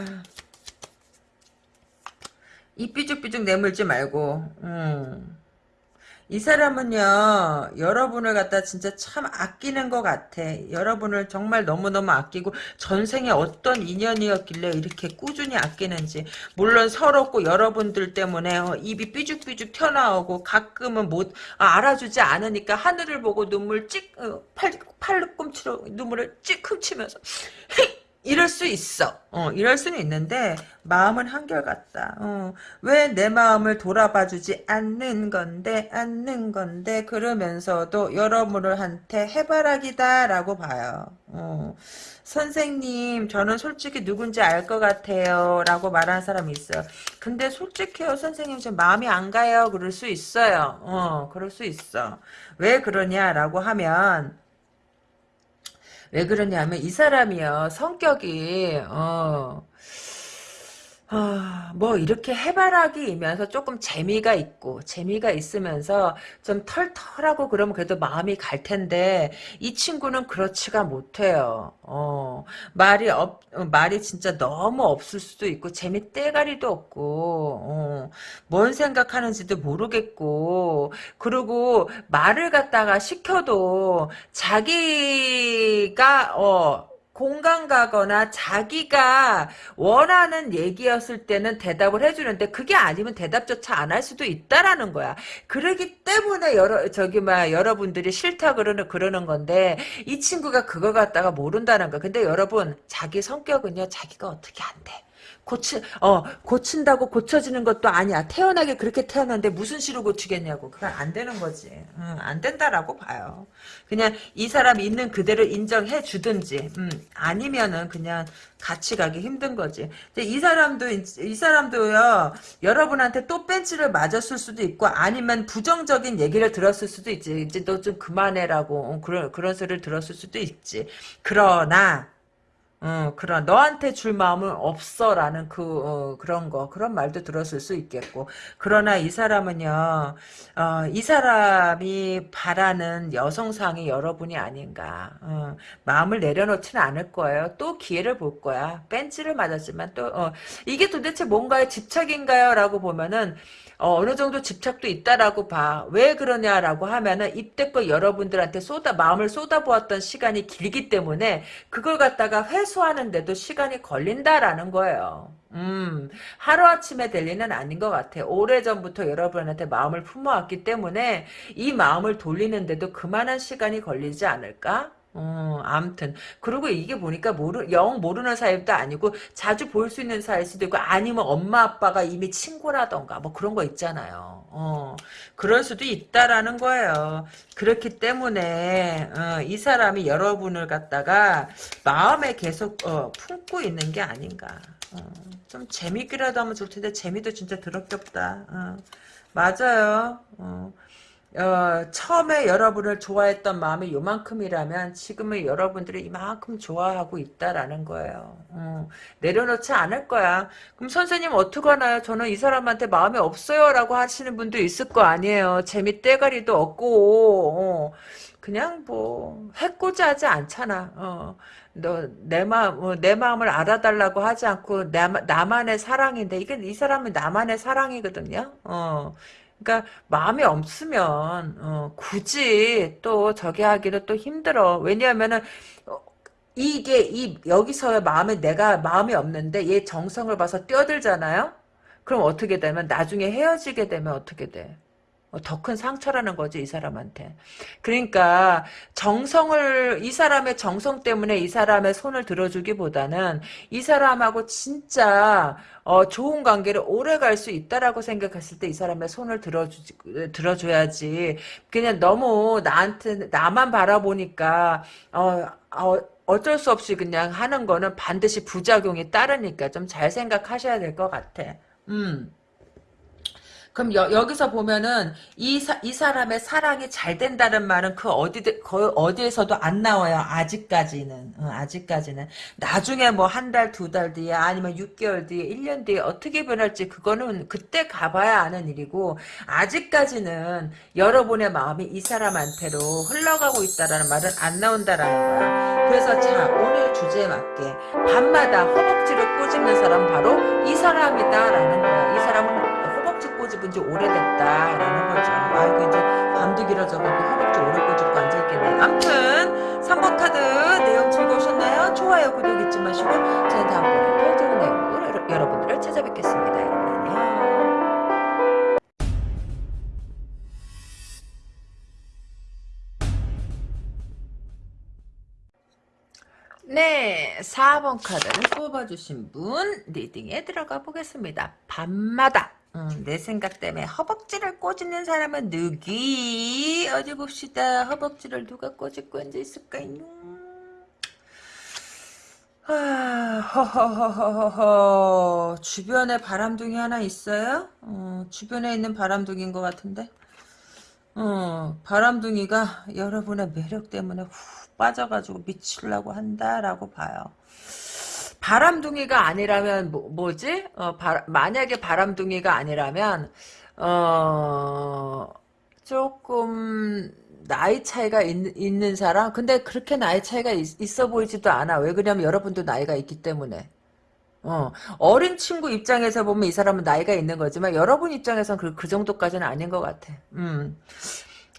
이 삐죽삐죽 내물지 말고 음. 이 사람은요 여러분을 갖다 진짜 참 아끼는 것 같아 여러분을 정말 너무너무 아끼고 전생에 어떤 인연이었길래 이렇게 꾸준히 아끼는지 물론 서럽고 여러분들 때문에 어, 입이 삐죽삐죽 튀어나오고 가끔은 못 아, 알아주지 않으니까 하늘을 보고 눈물 찍 어, 팔, 팔꿈치로 눈물을 찍 훔치면서 이럴 수 있어. 어, 이럴 수는 있는데 마음은 한결같다. 어, 왜 내 마음을 돌아봐주지 않는 건데 않는 건데 그러면서도 여러분한테 해바라기다라고 봐요. 어, 선생님 저는 솔직히 누군지 알 것 같아요 라고 말하는 사람이 있어요. 근데 솔직해요 선생님 저 마음이 안 가요 그럴 수 있어요. 어, 그럴 수 있어. 왜 그러냐라고 하면 왜 그러냐면 이 사람이요. 성격이 어, 아, 뭐 이렇게 해바라기이면서 조금 재미가 있고 재미가 있으면서 좀 털털하고 그러면 그래도 마음이 갈 텐데 이 친구는 그렇지가 못해요. 어, 말이 없 어, 말이 진짜 너무 없을 수도 있고 재미 떼가리도 없고 어, 뭔 생각하는지도 모르겠고 그리고 말을 갖다가 시켜도 자기가 어 공감 가거나 자기가 원하는 얘기였을 때는 대답을 해주는데 그게 아니면 대답조차 안 할 수도 있다라는 거야. 그러기 때문에 여러 저기 막 여러분들이 싫다 그러는 그러는 건데 이 친구가 그거 갖다가 모른다는 거. 근데 여러분 자기 성격은요 자기가 어떻게 안 돼. 고치, 어, 고친다고 고쳐지는 것도 아니야. 태어나게 그렇게 태어났는데 무슨 시로 고치겠냐고. 그건 안 되는 거지. 응, 안 된다라고 봐요. 그냥 이 사람이 있는 그대로 인정해 주든지, 음, 아니면은 그냥 같이 가기 힘든 거지. 이 사람도, 이 사람도요, 여러분한테 또 벤치를 맞았을 수도 있고, 아니면 부정적인 얘기를 들었을 수도 있지. 이제 너 좀 그만해라고, 어, 그런, 그런 소리를 들었을 수도 있지. 그러나, 어, 그런 너한테 줄 마음은 없어라는 그 어, 그런 거 그런 말도 들었을 수 있겠고 그러나 이 사람은요 어, 이 사람이 바라는 여성상이 여러분이 아닌가 어, 마음을 내려놓지는 않을 거예요 또 기회를 볼 거야 벤치를 맞았지만 또 어, 이게 도대체 뭔가의 집착인가요?라고 보면은 어, 느 정도 집착도 있다라고 봐. 왜 그러냐라고 하면은 입대껏 여러분들한테 쏟아 마음을 쏟아부었던 시간이 길기 때문에 그걸 갖다가 회수 하는데도 시간이 걸린다라는 거예요. 음, 하루아침에 될 일은 아닌 것 같아. 오래전부터 여러분한테 마음을 품어왔기 때문에 이 마음을 돌리는데도 그만한 시간이 걸리지 않을까? 어, 암튼. 그리고 이게 보니까 모르, 영 모르는 사이도 아니고 자주 볼 수 있는 사이일 수도 있고 아니면 엄마 아빠가 이미 친구라던가 뭐 그런 거 있잖아요. 어, 그럴 수도 있다라는 거예요. 그렇기 때문에, 어, 이 사람이 여러분을 갖다가 마음에 계속, 어, 품고 있는 게 아닌가. 어, 좀 재밌기라도 하면 좋을 텐데 재미도 진짜 더럽게 없다. 어, 맞아요. 어. 어, 처음에 여러분을 좋아했던 마음이 요만큼이라면 지금은 여러분들이 이만큼 좋아하고 있다라는 거예요. 어, 내려놓지 않을 거야. 그럼 선생님 어떡하나요? 저는 이 사람한테 마음이 없어요 라고 하시는 분도 있을 거 아니에요. 재미 떼가리도 없고 어, 그냥 뭐 해코지 하지 않잖아. 어, 너내 마음 어, 내 마음을 알아달라고 하지 않고 나, 나만의 사랑인데 이게 이 사람은 나만의 사랑이거든요. 어. 그러니까 마음이 없으면 어, 굳이 또 저기 하기는 또 힘들어. 왜냐하면은 어, 이게 이 여기서의 마음에 내가 마음이 없는데 얘 정성을 봐서 뛰어들잖아요. 그럼 어떻게 되면 나중에 헤어지게 되면 어떻게 돼? 어, 더큰 상처라는 거지 이 사람한테. 그러니까 정성을 이 사람의 정성 때문에 이 사람의 손을 들어주기보다는 이 사람하고 진짜 어, 좋은 관계를 오래 갈 수 있다라고 생각했을 때 이 사람의 손을 들어주 들어줘야지. 그냥 너무 나한테 나만 바라보니까 어, 어 어쩔 수 없이 그냥 하는 거는 반드시 부작용이 따르니까 좀 잘 생각하셔야 될 것 같아. 음. 그럼 여, 기서 보면은 이, 사, 이 사람의 사랑이 잘 된다는 말은 그 어디 그 어디에서도 안 나와요. 아직까지는 어, 아직까지는 나중에 뭐 한 달 두 달 뒤에 아니면 6개월 뒤에 1년 뒤에 어떻게 변할지 그거는 그때 가봐야 아는 일이고 아직까지는 여러분의 마음이 이 사람한테로 흘러가고 있다라는 말은 안 나온다라는 거야. 그래서 자 오늘 주제에 맞게 밤마다 허벅지를 꼬집는 사람 바로 이 사람이다라는 거야. 이 사람은 허벅지 꼬집은 지 오래됐다라는 거죠. 아이고 이제 밤도 길어져가고 허벅지 오래 꼬집고 앉아있겠네. 암튼 3번 카드 내용 즐거우셨나요? 좋아요 구독 잊지 마시고 저는 다음번에 더 좋은 내용으로 여러분들을 찾아뵙겠습니다. 여러분 안녕. 네, 4번 카드를 뽑아주신 분 리딩에 들어가 보겠습니다. 밤마다 음, 내 생각 때문에 허벅지를 꼬집는 사람은 누기? 어디 봅시다. 허벅지를 누가 꼬집고 앉아 있을까요? 아, 허허허허허. 주변에 바람둥이 하나 있어요? 어, 주변에 있는 바람둥이인 것 같은데? 어, 바람둥이가 여러분의 매력 때문에 후 빠져가지고 미치려고 한다라고 봐요. 바람둥이가 아니라면 뭐, 지 어, 만약에 바람둥이가 아니라면 어 조금 나이 차이가 있, 는 사람 근데 그렇게 나이 차이가 있, 어 보이지도 않아 왜 그러냐면 여러분도 나이가 있기 때문에 어, 어린 친구 입장에서 보면 이 사람은 나이가 있는 거지만 여러분 입장에서는 그, 그 정도까지는 아닌 것 같아. 음.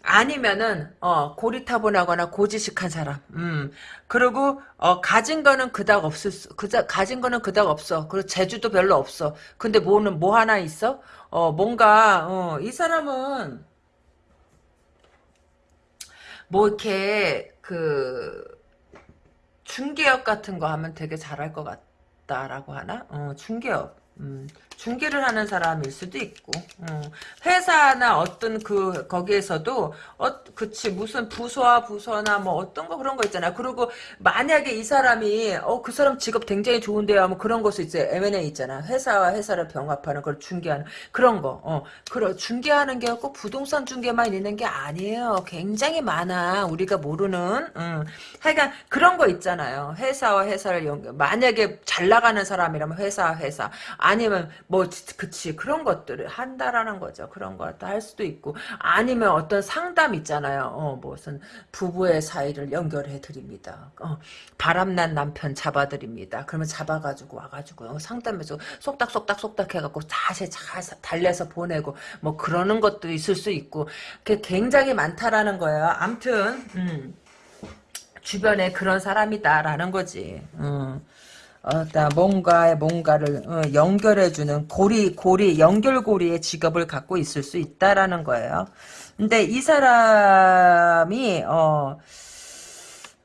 아니면은 어 고리타분하거나 고지식한 사람. 음. 그리고 어 가진 거는 그닥 없을 수 그자 가진 거는 그닥 없어. 그리고 재주도 별로 없어. 근데 뭐는 뭐 하나 있어? 어 뭔가 어 이 사람은 뭐 이렇게 그 중개업 같은 거 하면 되게 잘할 것 같다라고 하나? 어 중개업. 음, 중개를 하는 사람일 수도 있고 어, 회사나 어떤 그 거기에서도 어 그치 무슨 부서와 부서나 뭐 어떤 거 그런 거 있잖아. 그리고 만약에 이 사람이 어 그 사람 직업 굉장히 좋은데요. 하면 그런 것도 이제 M&A 있잖아. 회사와 회사를 병합하는 걸 중개하는 그런 거어. 그런 중개하는 게 꼭 부동산 중개만 있는 게 아니에요. 굉장히 많아. 우리가 모르는 음. 하여간 그런 거 있잖아요. 회사와 회사를 연결 만약에 잘 나가는 사람이라면 회사와 회사. 아니면 뭐 그치 그런 것들을 한다라는 거죠. 그런 것도 할 수도 있고 아니면 어떤 상담 있잖아요. 어 무슨 부부의 사이를 연결해 드립니다. 어, 바람난 남편 잡아 드립니다. 그러면 잡아가지고 와가지고 상담해서 속닥속닥 속닥 해갖고 다시 잘 달래서 보내고 뭐 그러는 것도 있을 수 있고 그게 굉장히 많다라는 거예요. 암튼 음. 주변에 그런 사람이다라는 거지. 음. 어, 뭔가에 뭔가를 어, 연결해주는 고리 고리 연결고리의 직업을 갖고 있을 수 있다라는 거예요. 근데 이 사람이 어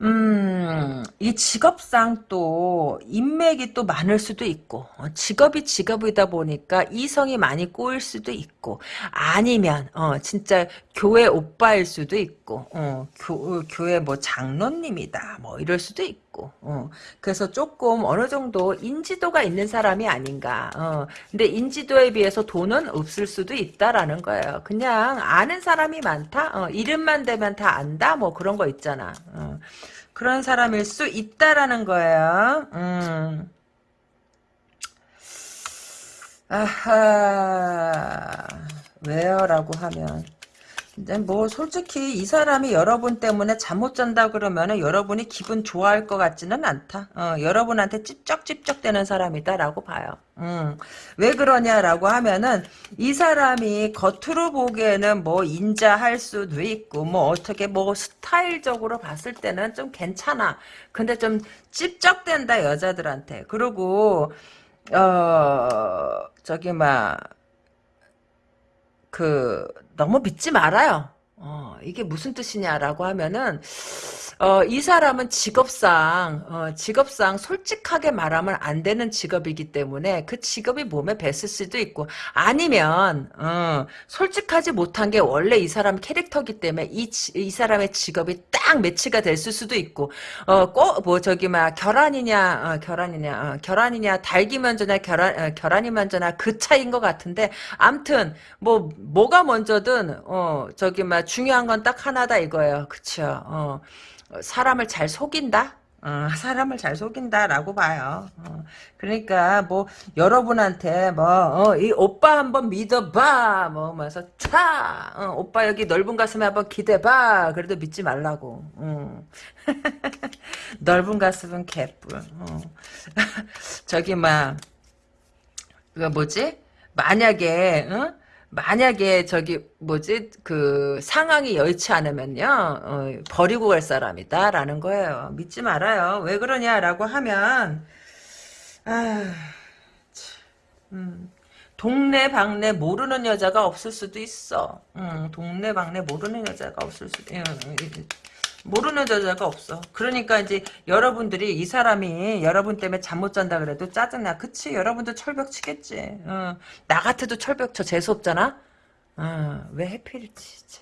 음, 이 직업상 또 인맥이 또 많을 수도 있고 어, 직업이 직업이다 보니까 이성이 많이 꼬일 수도 있고 아니면 어 진짜 교회 오빠일 수도 있고 어 교, 교회 뭐 장로님이다 뭐 이럴 수도 있고 어 그래서 조금 어느 정도 인지도가 있는 사람이 아닌가 어 근데 인지도에 비해서 돈은 없을 수도 있다라는 거예요 그냥 아는 사람이 많다 어 이름만 되면 다 안다 뭐 그런 거 있잖아 어. 그런 사람일 수 있다라는 거예요. 음. 아하 왜요? 라고 하면 근데 뭐 솔직히 이 사람이 여러분 때문에 잠 못 잔다 그러면은 여러분이 기분 좋아할 것 같지는 않다. 어, 여러분한테 찝쩍찝쩍대는 사람이다라고 봐요. 음, 왜 그러냐라고 하면은 이 사람이 겉으로 보기에는 뭐 인자할 수도 있고 뭐 어떻게 뭐 스타일적으로 봤을 때는 좀 괜찮아. 근데 좀 찝쩍댄다 여자들한테. 그리고 어 저기 막 그 너무 믿지 말아요. 어, 이게 무슨 뜻이냐라고 하면은 어, 이 사람은 직업상 어, 직업상 솔직하게 말하면 안 되는 직업이기 때문에 그 직업이 몸에 뱄을 수도 있고 아니면 어, 솔직하지 못한 게 원래 이 사람 캐릭터기 때문에 이, 이 사람의 직업이 딱 매치가 됐을 수도 있고 어, 꼭 뭐 저기 막 결혼이냐 어, 결혼이냐 어, 결혼이냐 달기 먼저냐 결혼 어, 결혼이 먼저나 그 차이인 것 같은데 암튼 뭐 뭐가 먼저든 어 저기 막 중요한 건 딱 하나다 이거예요 그쵸 어. 사람을 잘 속인다? 어, 사람을 잘 속인다라고 봐요. 어, 그러니까 뭐 여러분한테 뭐이 오빠 한번 믿어봐 뭐 하면서 차 어, 오빠 여기 넓은 가슴에 한번 기대봐 그래도 믿지 말라고. 어. 넓은 가슴은 개뿔. 어. 저기 막그 뭐지? 만약에 어? 만약에 저기 뭐지 그 상황이 여의치 않으면요 어, 버리고 갈 사람이다라는 거예요. 믿지 말아요. 왜 그러냐라고 하면 아, 음, 동네 방네 모르는 여자가 없을 수도 있어. 음, 동네 방네 모르는 여자가 없을 수도. 음, 모르는 여자가 없어. 그러니까 이제 여러분들이 이 사람이 여러분 때문에 잠 못 잔다 그래도 짜증나. 그치? 여러분도 철벽 치겠지. 어. 나 같아도 철벽 쳐 재수 없잖아? 어. 왜 해필이지?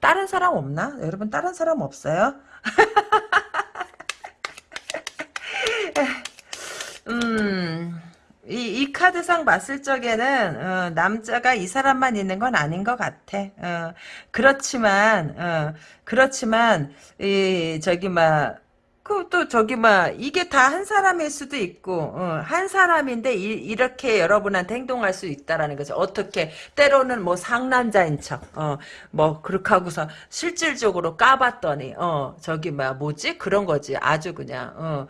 다른 사람 없나? 여러분 다른 사람 없어요? 음... 이, 이 카드상 봤을 적에는 어, 남자가 이 사람만 있는 건 아닌 것 같아. 어, 그렇지만 어, 그렇지만 이 저기 막 그또 저기 막 이게 다 한 사람일 수도 있고 어, 한 사람인데 이, 렇게 여러분한테 행동할 수 있다라는 거죠. 어떻게 때로는 뭐 상남자인 척, 어, 뭐 그렇게 하고서 실질적으로 까봤더니 어 저기 막 뭐지 그런 거지. 아주 그냥 어,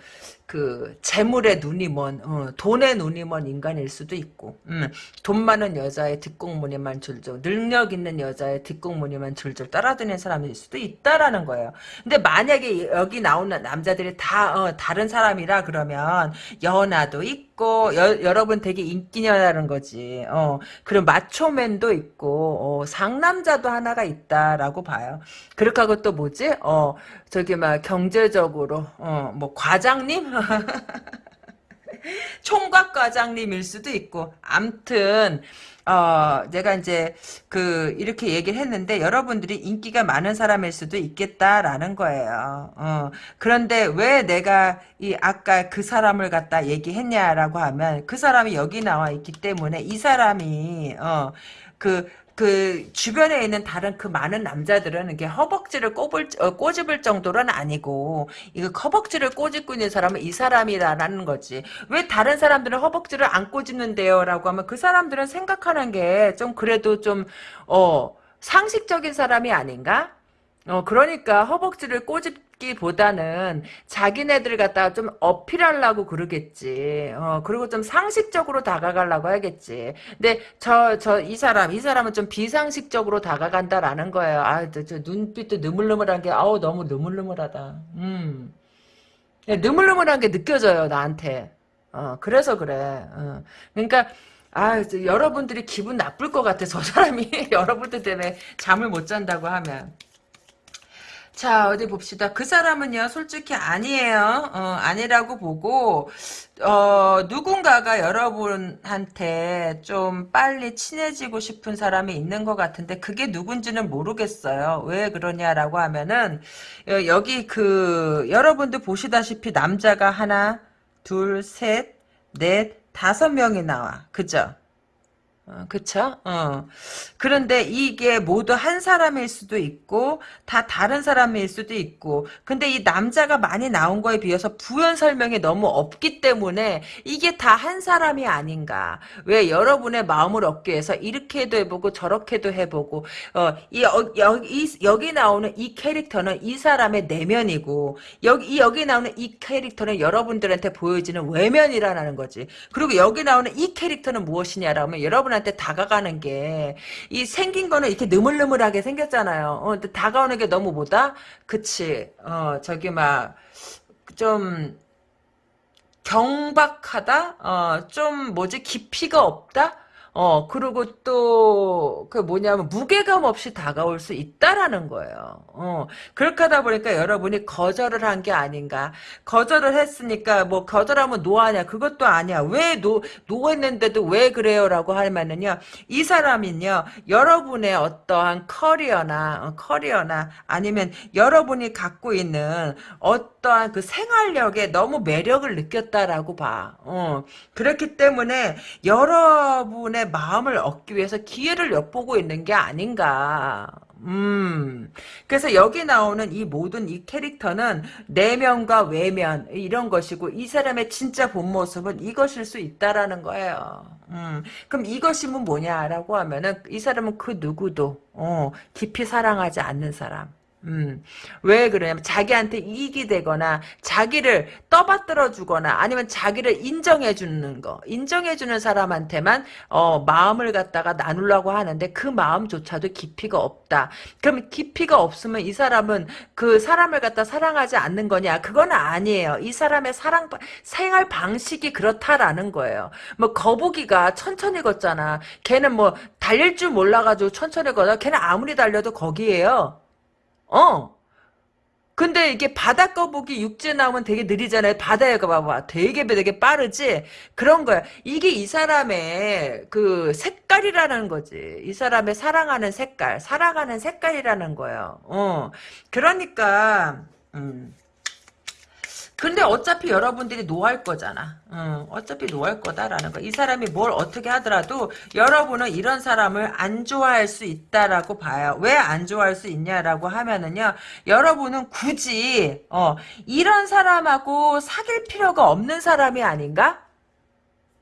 그 재물의 눈이 먼 어, 돈의 눈이 먼 인간일 수도 있고 음, 돈 많은 여자의 뒷공무니만 줄줄 능력 있는 여자의 뒷공무니만 줄줄 따라다니는 사람일 수도 있다라는 거예요. 근데 만약에 여기 나오는 남자들이 다 어, 다른 사람이라 그러면 연하도 있고 여, 여러분 되게 인기녀라는 거지. 어, 그리고 마초맨도 있고 어, 상남자도 하나가 있다라고 봐요. 그렇게 하고 또 뭐지? 어, 저기 막 경제적으로 어, 뭐 과장님 총각 과장님일 수도 있고 암튼 어, 내가 이제 그 이렇게 얘기를 했는데 여러분들이 인기가 많은 사람일 수도 있겠다라는 거예요. 어, 그런데 왜 내가 이 아까 그 사람을 갖다 얘기했냐라고 하면 그 사람이 여기 나와 있기 때문에 이 사람이 어, 그 그 주변에 있는 다른 그 많은 남자들은 이게 허벅지를 꼽을 어, 꼬집을 정도는 아니고 이거 허벅지를 꼬집고 있는 사람은 이 사람이라는 거지. 왜 다른 사람들은 허벅지를 안 꼬집는데요라고 하면 그 사람들은 생각하는 게 좀 그래도 좀 어 상식적인 사람이 아닌가? 어 그러니까 허벅지를 꼬집 기보다는 자기네들 갖다가 좀 어필하려고 그러겠지. 어, 그리고 좀 상식적으로 다가가려고 하겠지. 근데 저, 저, 이 사람, 이 사람은 좀 비상식적으로 다가간다라는 거예요. 아, 저, 저 눈빛도 느물느물한 게, 아우, 너무 느물느물하다. 음. 느물느물한 게 느껴져요, 나한테. 어, 그래서 그래. 어. 그러니까, 아, 여러분들이 기분 나쁠 것 같아. 저 사람이 여러분들 때문에 잠을 못 잔다고 하면. 자 어디 봅시다. 그 사람은요 솔직히 아니에요. 어, 아니라고 보고 어, 누군가가 여러분한테 좀 빨리 친해지고 싶은 사람이 있는 것 같은데 그게 누군지는 모르겠어요. 왜 그러냐라고 하면은 여기 그 여러분들 보시다시피 남자가 하나 둘 셋 넷 다섯 명이 나와. 그죠? 어, 그쵸? 어. 그런데 이게 모두 한 사람일 수도 있고, 다 다른 사람일 수도 있고, 근데 이 남자가 많이 나온 거에 비해서 부연 설명이 너무 없기 때문에 이게 다 한 사람이 아닌가. 왜 여러분의 마음을 얻기 위해서 이렇게도 해보고 저렇게도 해보고, 어, 이, 어, 여기, 여기 나오는 이 캐릭터는 이 사람의 내면이고, 여기, 여기 나오는 이 캐릭터는 여러분들한테 보여지는 외면이라는 거지. 그리고 여기 나오는 이 캐릭터는 무엇이냐라면 여러분 여러분한테 다가가는 게, 이 생긴 거는 이렇게 느물느물하게 생겼잖아요. 어, 근데 다가오는 게 너무 뭐다? 그치. 어, 저기 막, 좀, 경박하다? 어, 좀 뭐지? 깊이가 없다? 어, 그리고 또, 그 뭐냐면, 무게감 없이 다가올 수 있다라는 거예요. 어, 그렇게 하다 보니까 여러분이 거절을 한 게 아닌가. 거절을 했으니까, 뭐, 거절하면 no하냐. 그것도 아니야. 왜 no, no했는데도 왜 그래요? 라고 하면은요, 이 사람은요, 여러분의 어떠한 커리어나, 어, 커리어나, 아니면 여러분이 갖고 있는 어떠한 그 생활력에 너무 매력을 느꼈다라고 봐. 어, 그렇기 때문에 여러분의 여러분의 마음을 얻기 위해서 기회를 엿보고 있는 게 아닌가. 음. 그래서 여기 나오는 이 모든 이 캐릭터는 내면과 외면 이런 것이고 이 사람의 진짜 본 모습은 이것일 수 있다라는 거예요. 음. 그럼 이것이면 뭐냐라고 하면은 이 사람은 그 누구도 어, 깊이 사랑하지 않는 사람. 음, 왜 그러냐면 자기한테 이익이 되거나 자기를 떠받들어 주거나 아니면 자기를 인정해 주는 거. 인정해 주는 사람한테만 어, 마음을 갖다가 나누려고 하는데 그 마음조차도 깊이가 없다. 그럼 깊이가 없으면 이 사람은 그 사람을 갖다 사랑하지 않는 거냐? 그건 아니에요. 이 사람의 사랑 생활 방식이 그렇다라는 거예요. 뭐 거북이가 천천히 걷잖아. 걔는 뭐 달릴 줄 몰라가지고 천천히 걷어. 걔는 아무리 달려도 거기에요 어. 근데 이게 바다 거북이 육지에 나오면 되게 느리잖아요. 바다에 가봐봐. 되게 되게 빠르지? 그런 거야. 이게 이 사람의 그 색깔이라는 거지. 이 사람의 사랑하는 색깔, 사랑하는 색깔이라는 거예요. 어. 그러니까, 음. 근데 어차피 여러분들이 노할 거잖아. 응, 어차피 노할 거다라는 거. 이 사람이 뭘 어떻게 하더라도 여러분은 이런 사람을 안 좋아할 수 있다라고 봐요. 왜 안 좋아할 수 있냐라고 하면은요. 여러분은 굳이 어, 이런 사람하고 사귈 필요가 없는 사람이 아닌가?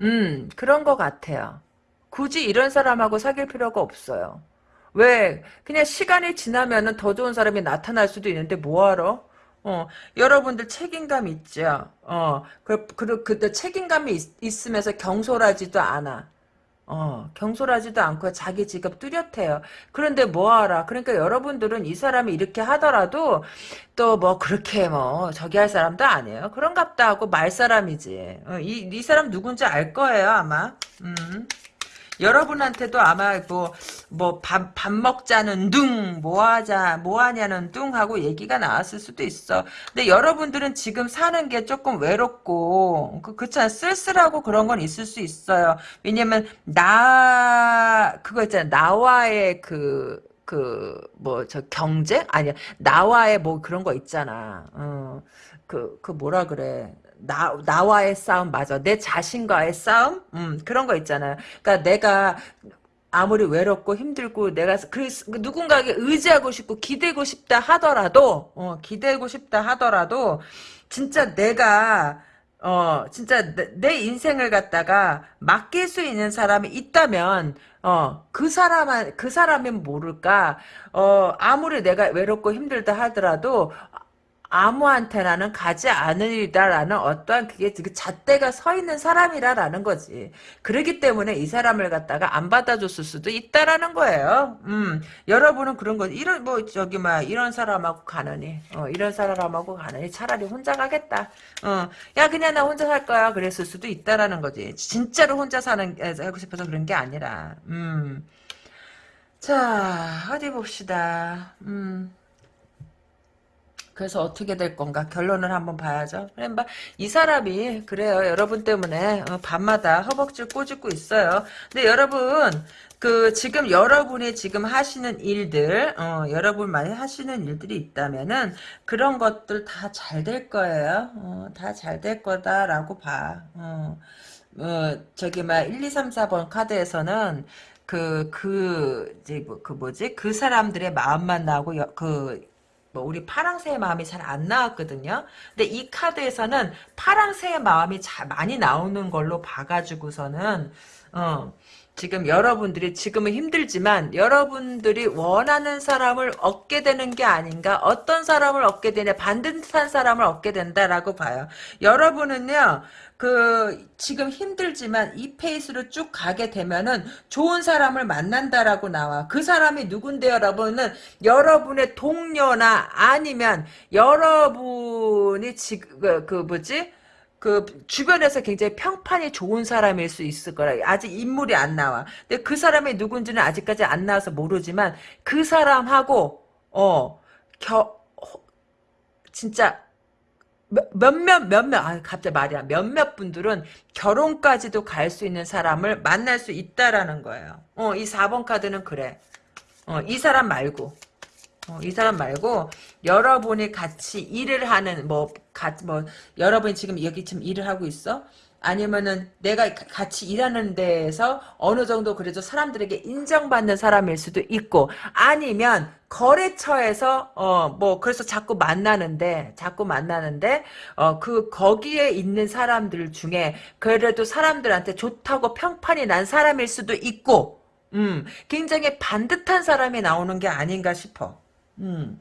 음, 그런 것 같아요. 굳이 이런 사람하고 사귈 필요가 없어요. 왜? 그냥 시간이 지나면은 더 좋은 사람이 나타날 수도 있는데 뭐하러? 어, 여러분들 책임감 있죠? 어, 그, 그, 그때 책임감이 있, 으면서 경솔하지도 않아. 어, 경솔하지도 않고 자기 직업 뚜렷해요. 그런데 뭐하라. 그러니까 여러분들은 이 사람이 이렇게 하더라도 또 뭐 그렇게 뭐 저기 할 사람도 아니에요. 그런갑다 하고 말 사람이지. 어, 이, 이 사람 누군지 알 거예요, 아마. 음. 여러분한테도 아마 뭐, 뭐, 밥, 밥 먹자는 둥, 뭐 하자, 뭐 하냐는 둥 하고 얘기가 나왔을 수도 있어. 근데 여러분들은 지금 사는 게 조금 외롭고, 그, 그렇잖아. 쓸쓸하고 그런 건 있을 수 있어요. 왜냐면, 나, 그거 있잖아. 나와의 그, 그, 뭐, 저, 경쟁? 아니야. 나와의 뭐 그런 거 있잖아. 어, 그, 그 뭐라 그래. 나, 나와의 싸움 맞아. 내 자신과의 싸움? 음, 그런 거 있잖아요. 그러니까 내가 아무리 외롭고 힘들고 내가 그 누군가에게 의지하고 싶고 기대고 싶다 하더라도 어, 기대고 싶다 하더라도 진짜 내가 어 진짜 내, 내 인생을 갖다가 맡길 수 있는 사람이 있다면 어, 그 사람은, 그 사람은 모를까, 어, 아무리 내가 외롭고 힘들다 하더라도, 아무한테나는 가지 않으리다라는 어떠한 그게 그 잣대가 서 있는 사람이라라는 거지. 그러기 때문에 이 사람을 갖다가 안 받아줬을 수도 있다라는 거예요. 음, 여러분은 그런 거 이런 뭐 저기 막 이런 사람하고 가느니, 어, 이런 사람하고 가느니 차라리 혼자 가겠다. 어, 야 그냥 나 혼자 살 거야. 그랬을 수도 있다라는 거지. 진짜로 혼자 사는 하고 싶어서 그런 게 아니라. 음. 자 어디 봅시다. 음. 그래서 어떻게 될 건가 결론을 한번 봐야죠. 이 사람이 그래요. 여러분 때문에 어, 밤마다 허벅지를 꼬집고 있어요. 근데 여러분 그 지금 여러분이 지금 하시는 일들 어, 여러분만이 하시는 일들이 있다면은 그런 것들 다 잘 될 거예요. 어, 다잘 될 거다라고 봐. 어. 어, 저기, 막, 1, 2, 3, 4번 카드에서는, 그, 그, 이제, 뭐, 그 뭐지? 그 사람들의 마음만 나오고, 여, 그, 뭐, 우리 파랑새의 마음이 잘 안 나왔거든요? 근데 이 카드에서는 파랑새의 마음이 잘 많이 나오는 걸로 봐가지고서는, 어, 지금 여러분들이 지금은 힘들지만 여러분들이 원하는 사람을 얻게 되는 게 아닌가? 어떤 사람을 얻게 되냐? 반듯한 사람을 얻게 된다라고 봐요. 여러분은요 그 지금 힘들지만 이 페이스로 쭉 가게 되면은 좋은 사람을 만난다라고 나와. 그 사람이 누군데 여러분은? 여러분의 동료나 아니면 여러분이 지금 그, 그 뭐지 그 주변에서 굉장히 평판이 좋은 사람일 수 있을 거라. 아직 인물이 안 나와. 근데 그 사람이 누군지는 아직까지 안 나와서 모르지만 그 사람하고 어 겨 진짜 몇몇 몇몇 아 갑자기 말이야 몇몇 분들은 결혼까지도 갈 수 있는 사람을 만날 수 있다라는 거예요. 어 이 4번 카드는 그래. 어 이 사람 말고 어, 이 사람 말고 여러분이 같이 일을 하는 뭐, 가, 뭐 여러분이 지금 여기 지금 일을 하고 있어? 아니면은 내가 같이 일하는 데에서 어느 정도 그래도 사람들에게 인정받는 사람일 수도 있고 아니면 거래처에서 어 뭐 그래서 자꾸 만나는데 자꾸 만나는데 어 그 거기에 있는 사람들 중에 그래도 사람들한테 좋다고 평판이 난 사람일 수도 있고 음 굉장히 반듯한 사람이 나오는 게 아닌가 싶어. 음.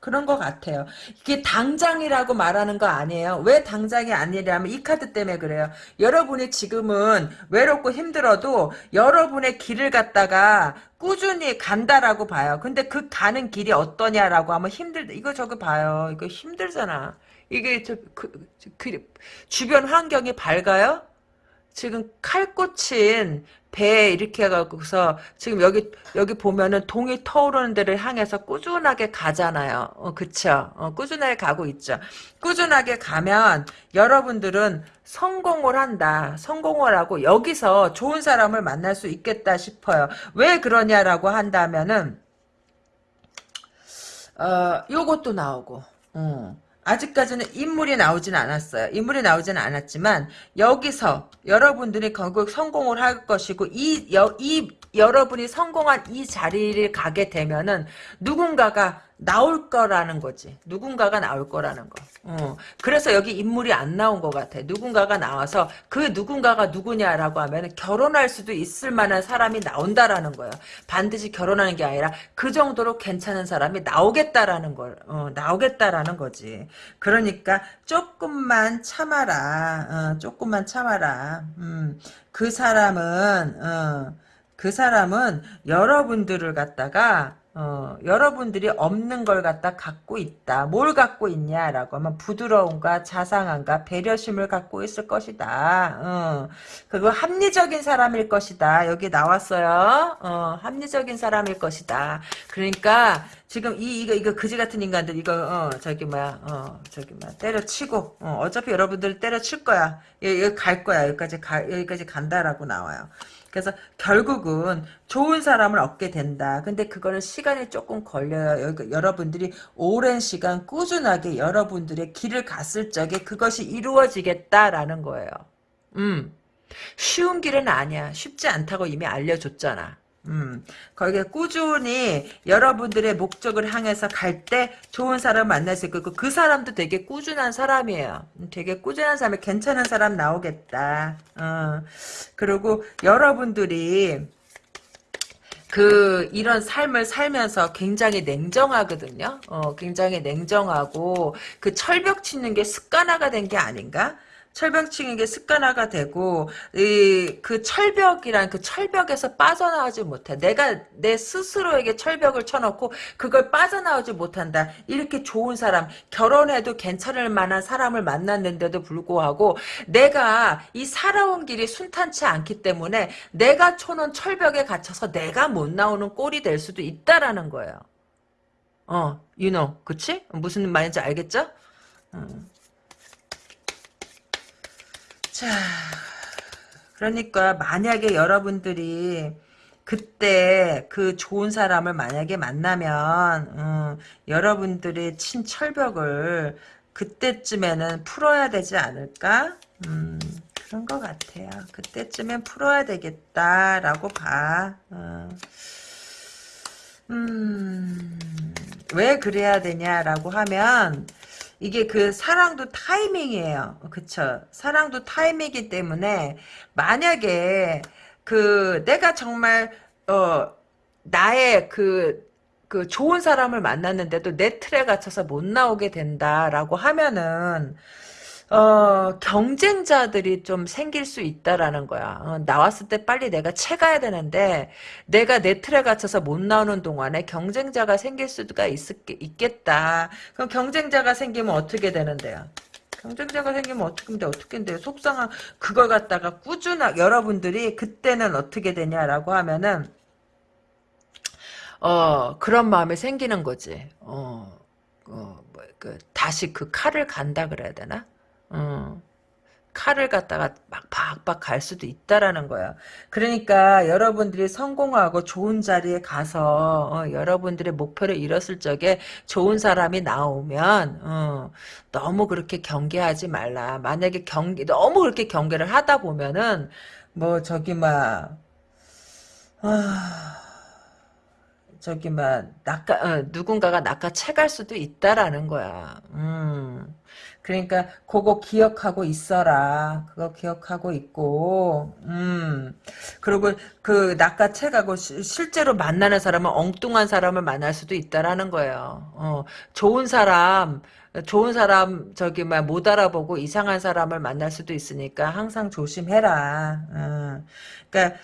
그런 것 같아요. 이게 당장이라고 말하는 거 아니에요. 왜 당장이 아니냐면 이 카드 때문에 그래요. 여러분이 지금은 외롭고 힘들어도 여러분의 길을 갖다가 꾸준히 간다라고 봐요. 근데 그 가는 길이 어떠냐라고 하면 힘들, 이거 저거 봐요. 이거 힘들잖아. 이게 저, 그, 그, 주변 환경이 밝아요? 지금 칼 꽂힌 배 이렇게 해갖고서 지금 여기 여기 보면은 동이 터오르는 데를 향해서 꾸준하게 가잖아요. 어, 그쵸? 어, 꾸준하게 가고 있죠. 꾸준하게 가면 여러분들은 성공을 한다. 성공을 하고 여기서 좋은 사람을 만날 수 있겠다 싶어요. 왜 그러냐라고 한다면은 어, 요것도 나오고. 어. 아직까지는 인물이 나오지는 않았어요. 인물이 나오지는 않았지만 여기서 여러분들이 결국 성공을 할 것이고 이, 여, 이 여러분이 성공한 이 자리를 가게 되면은 누군가가 나올 거라는 거지. 누군가가 나올 거라는 거. 어. 그래서 여기 인물이 안 나온 것 같아. 누군가가 나와서 그 누군가가 누구냐라고 하면 결혼할 수도 있을 만한 사람이 나온다라는 거예요. 반드시 결혼하는 게 아니라 그 정도로 괜찮은 사람이 나오겠다라는 걸, 어, 나오겠다라는 거지. 그러니까 조금만 참아라. 어, 조금만 참아라. 음, 그 사람은, 어, 그 사람은 여러분들을 갖다가 어, 여러분들이 없는 걸 갖다 갖고 있다. 뭘 갖고 있냐라고 하면 부드러움과 자상함과 배려심을 갖고 있을 것이다. 어, 그리고 합리적인 사람일 것이다. 여기 나왔어요. 어, 합리적인 사람일 것이다. 그러니까 지금 이 이거 이거 그지 같은 인간들 이거 어 저기 뭐야 어 저기 뭐야 때려치고 어, 어차피 여러분들 때려칠 거야. 여기 갈 거야. 여기까지 가 여기까지 간다라고 나와요. 그래서 결국은 좋은 사람을 얻게 된다. 근데 그거는 시간이 조금 걸려요. 여러분들이 오랜 시간 꾸준하게 여러분들의 길을 갔을 적에 그것이 이루어지겠다라는 거예요. 음. 쉬운 길은 아니야. 쉽지 않다고 이미 알려줬잖아. 음, 거기에 꾸준히 여러분들의 목적을 향해서 갈 때 좋은 사람 만날 수 있고 그 사람도 되게 꾸준한 사람이에요. 되게 꾸준한 사람이 괜찮은 사람 나오겠다. 어, 그리고 여러분들이 그 이런 삶을 살면서 굉장히 냉정하거든요. 어, 굉장히 냉정하고 그 철벽 치는 게 습관화가 된 게 아닌가? 철벽층에게 습관화가 되고 이, 그 철벽이란 그 철벽에서 빠져나오지 못해. 내가 내 스스로에게 철벽을 쳐놓고 그걸 빠져나오지 못한다. 이렇게 좋은 사람 결혼해도 괜찮을 만한 사람을 만났는데도 불구하고 내가 이 살아온 길이 순탄치 않기 때문에 내가 쳐놓은 철벽에 갇혀서 내가 못 나오는 꼴이 될 수도 있다라는 거예요. 어, you know, 그치? 무슨 말인지 알겠죠? 음. 자, 그러니까 만약에 여러분들이 그때 그 좋은 사람을 만약에 만나면 음, 여러분들의 친철벽을 그때쯤에는 풀어야 되지 않을까? 음, 그런 것 같아요. 그때쯤엔 풀어야 되겠다라고 봐. 어. 음, 왜 그래야 되냐라고 하면, 이게 그 사랑도 타이밍이에요. 그쵸? 사랑도 타이밍이기 때문에, 만약에, 그, 내가 정말, 어, 나의 그, 그 좋은 사람을 만났는데도 내 틀에 갇혀서 못 나오게 된다라고 하면은, 어, 경쟁자들이 좀 생길 수 있다라는 거야. 어, 나왔을 때 빨리 내가 채가야 되는데, 내가 내 틀에 갇혀서 못 나오는 동안에 경쟁자가 생길 수가 있, 있겠다. 그럼 경쟁자가 생기면 어떻게 되는데요? 경쟁자가 생기면 어떻게 돼? 어떻게 돼? 속상한, 그걸 갖다가 꾸준하게, 여러분들이 그때는 어떻게 되냐라고 하면은, 어, 그런 마음이 생기는 거지. 어, 어, 뭐, 그, 다시 그 칼을 간다 그래야 되나? 어. 칼을 갖다가 막 박박 갈 수도 있다라는 거야. 그러니까 여러분들이 성공하고 좋은 자리에 가서 어, 여러분들의 목표를 이뤘을 적에 좋은 사람이 나오면 어, 너무 그렇게 경계하지 말라. 만약에 경계 너무 그렇게 경계를 하다 보면은 뭐 저기 막 아, 저기 막 낚아 어, 누군가가 낚아채갈 수도 있다라는 거야. 음. 그러니까 그거 기억하고 있어라. 그거 기억하고 있고, 음. 그리고 그 낚아채가고 실제로 만나는 사람은 엉뚱한 사람을 만날 수도 있다라는 거예요. 어, 좋은 사람, 좋은 사람 저기 막 못 알아보고 이상한 사람을 만날 수도 있으니까 항상 조심해라. 어. 그러니까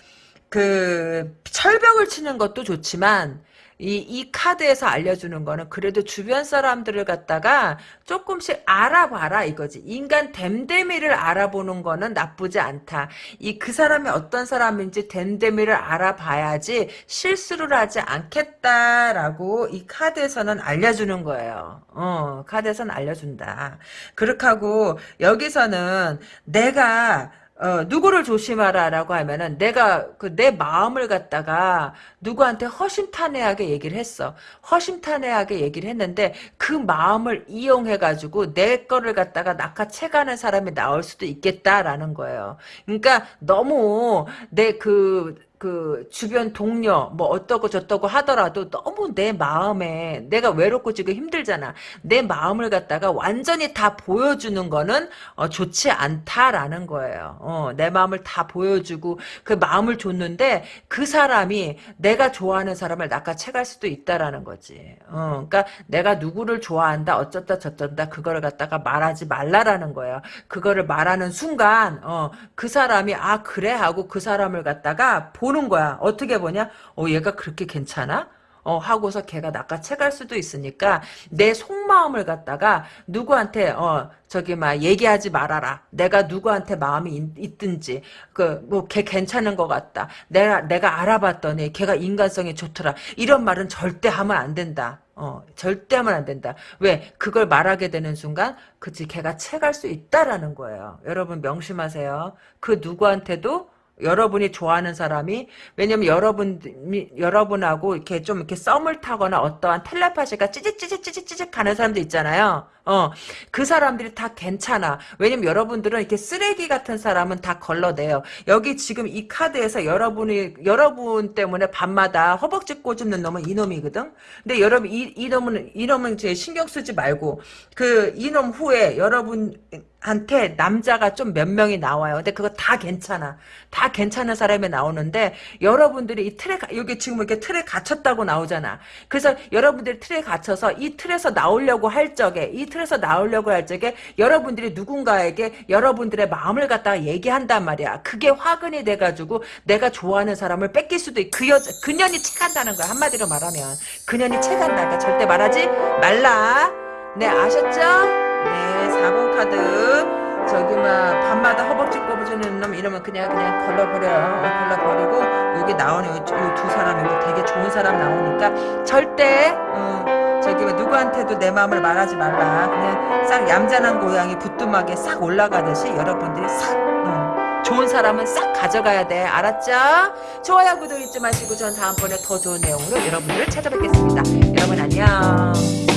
그 철벽을 치는 것도 좋지만 이, 이 카드에서 알려주는 거는 그래도 주변 사람들을 갖다가 조금씩 알아봐라 이거지. 인간 댐데미를 알아보는 거는 나쁘지 않다. 이 그 사람이 어떤 사람인지 댐데미를 알아봐야지 실수를 하지 않겠다라고 이 카드에서는 알려주는 거예요. 어, 카드에서는 알려준다. 그렇게 하고 여기서는 내가 어, 누구를 조심하라라고 하면은 내가 그 내 마음을 갖다가 누구한테 허심탄회하게 얘기를 했어. 허심탄회하게 얘기를 했는데 그 마음을 이용해 가지고 내 거를 갖다가 낚아채가는 사람이 나올 수도 있겠다라는 거예요. 그러니까 너무 내그 그 주변 동료 뭐 어떠고 저떠고 하더라도 너무 내 마음에 내가 외롭고 지금 힘들잖아. 내 마음을 갖다가 완전히 다 보여주는 거는 어, 좋지 않다라는 거예요. 어, 내 마음을 다 보여주고 그 마음을 줬는데 그 사람이 내가 좋아하는 사람을 낚아채갈 수도 있다라는 거지. 어, 그러니까 내가 누구를 좋아한다 어쩌다 저쩌다 그거를 갖다가 말하지 말라라는 거예요. 그거를 말하는 순간 어, 그 사람이 아 그래 하고 그 사람을 갖다가 보는 거야. 어떻게 보냐? 어, 얘가 그렇게 괜찮아? 어, 하고서 걔가 낚아채갈 수도 있으니까 내 속마음을 갖다가 누구한테 어 저기 막 얘기하지 말아라. 내가 누구한테 마음이 있, 든지 그 뭐 걔 괜찮은 것 같다. 내가 내가 알아봤더니 걔가 인간성이 좋더라. 이런 말은 절대 하면 안 된다. 어, 절대 하면 안 된다. 왜? 그걸 말하게 되는 순간, 그치, 걔가 채갈 수 있다라는 거예요. 여러분 명심하세요. 그 누구한테도 여러분이 좋아하는 사람이 왜냐면 여러분 여러분하고 이렇게 좀 이렇게 썸을 타거나 어떠한 텔레파시가 찌직찌직찌직찌직 가는 사람도 있잖아요. 어, 그 사람들이 다 괜찮아. 왜냐면 여러분들은 이렇게 쓰레기 같은 사람은 다 걸러내요. 여기 지금 이 카드에서 여러분이, 여러분 때문에 밤마다 허벅지 꼬집는 놈은 이놈이거든? 근데 여러분, 이, 이놈은, 이놈은 제 신경 쓰지 말고, 그, 이놈 후에 여러분, 한테 남자가 좀 몇 명이 나와요. 근데 그거 다 괜찮아. 다 괜찮은 사람이 나오는데 여러분들이 이 틀에 여기 지금 이렇게 틀에 갇혔다고 나오잖아. 그래서 여러분들이 틀에 갇혀서 이 틀에서 나오려고 할 적에 이 틀에서 나오려고 할 적에 여러분들이 누군가에게 여러분들의 마음을 갖다가 얘기한단 말이야. 그게 화근이 돼가지고 내가 좋아하는 사람을 뺏길 수도 있고 그 여자 그년이 채간다는 거야. 한마디로 말하면 그년이 채간다. 그러니까 절대 말하지 말라. 네 아셨죠? 네 4번 카드 저기 막 밤마다 허벅지 꼽아주는 놈 이러면 그냥 그냥 걸러버려 어, 걸러버리고 여기 나오는 이 두 사람 여기 되게 좋은 사람 나오니까 절대 음, 저기 누구한테도 내 마음을 말하지 말라. 그냥 싹 얌전한 고양이 부뚜막에 싹 올라가듯이 여러분들이 싹 어, 좋은 사람은 싹 가져가야 돼. 알았죠? 좋아요, 구독 잊지 마시고 전 다음번에 더 좋은 내용으로 여러분들을 찾아뵙겠습니다. 여러분 안녕.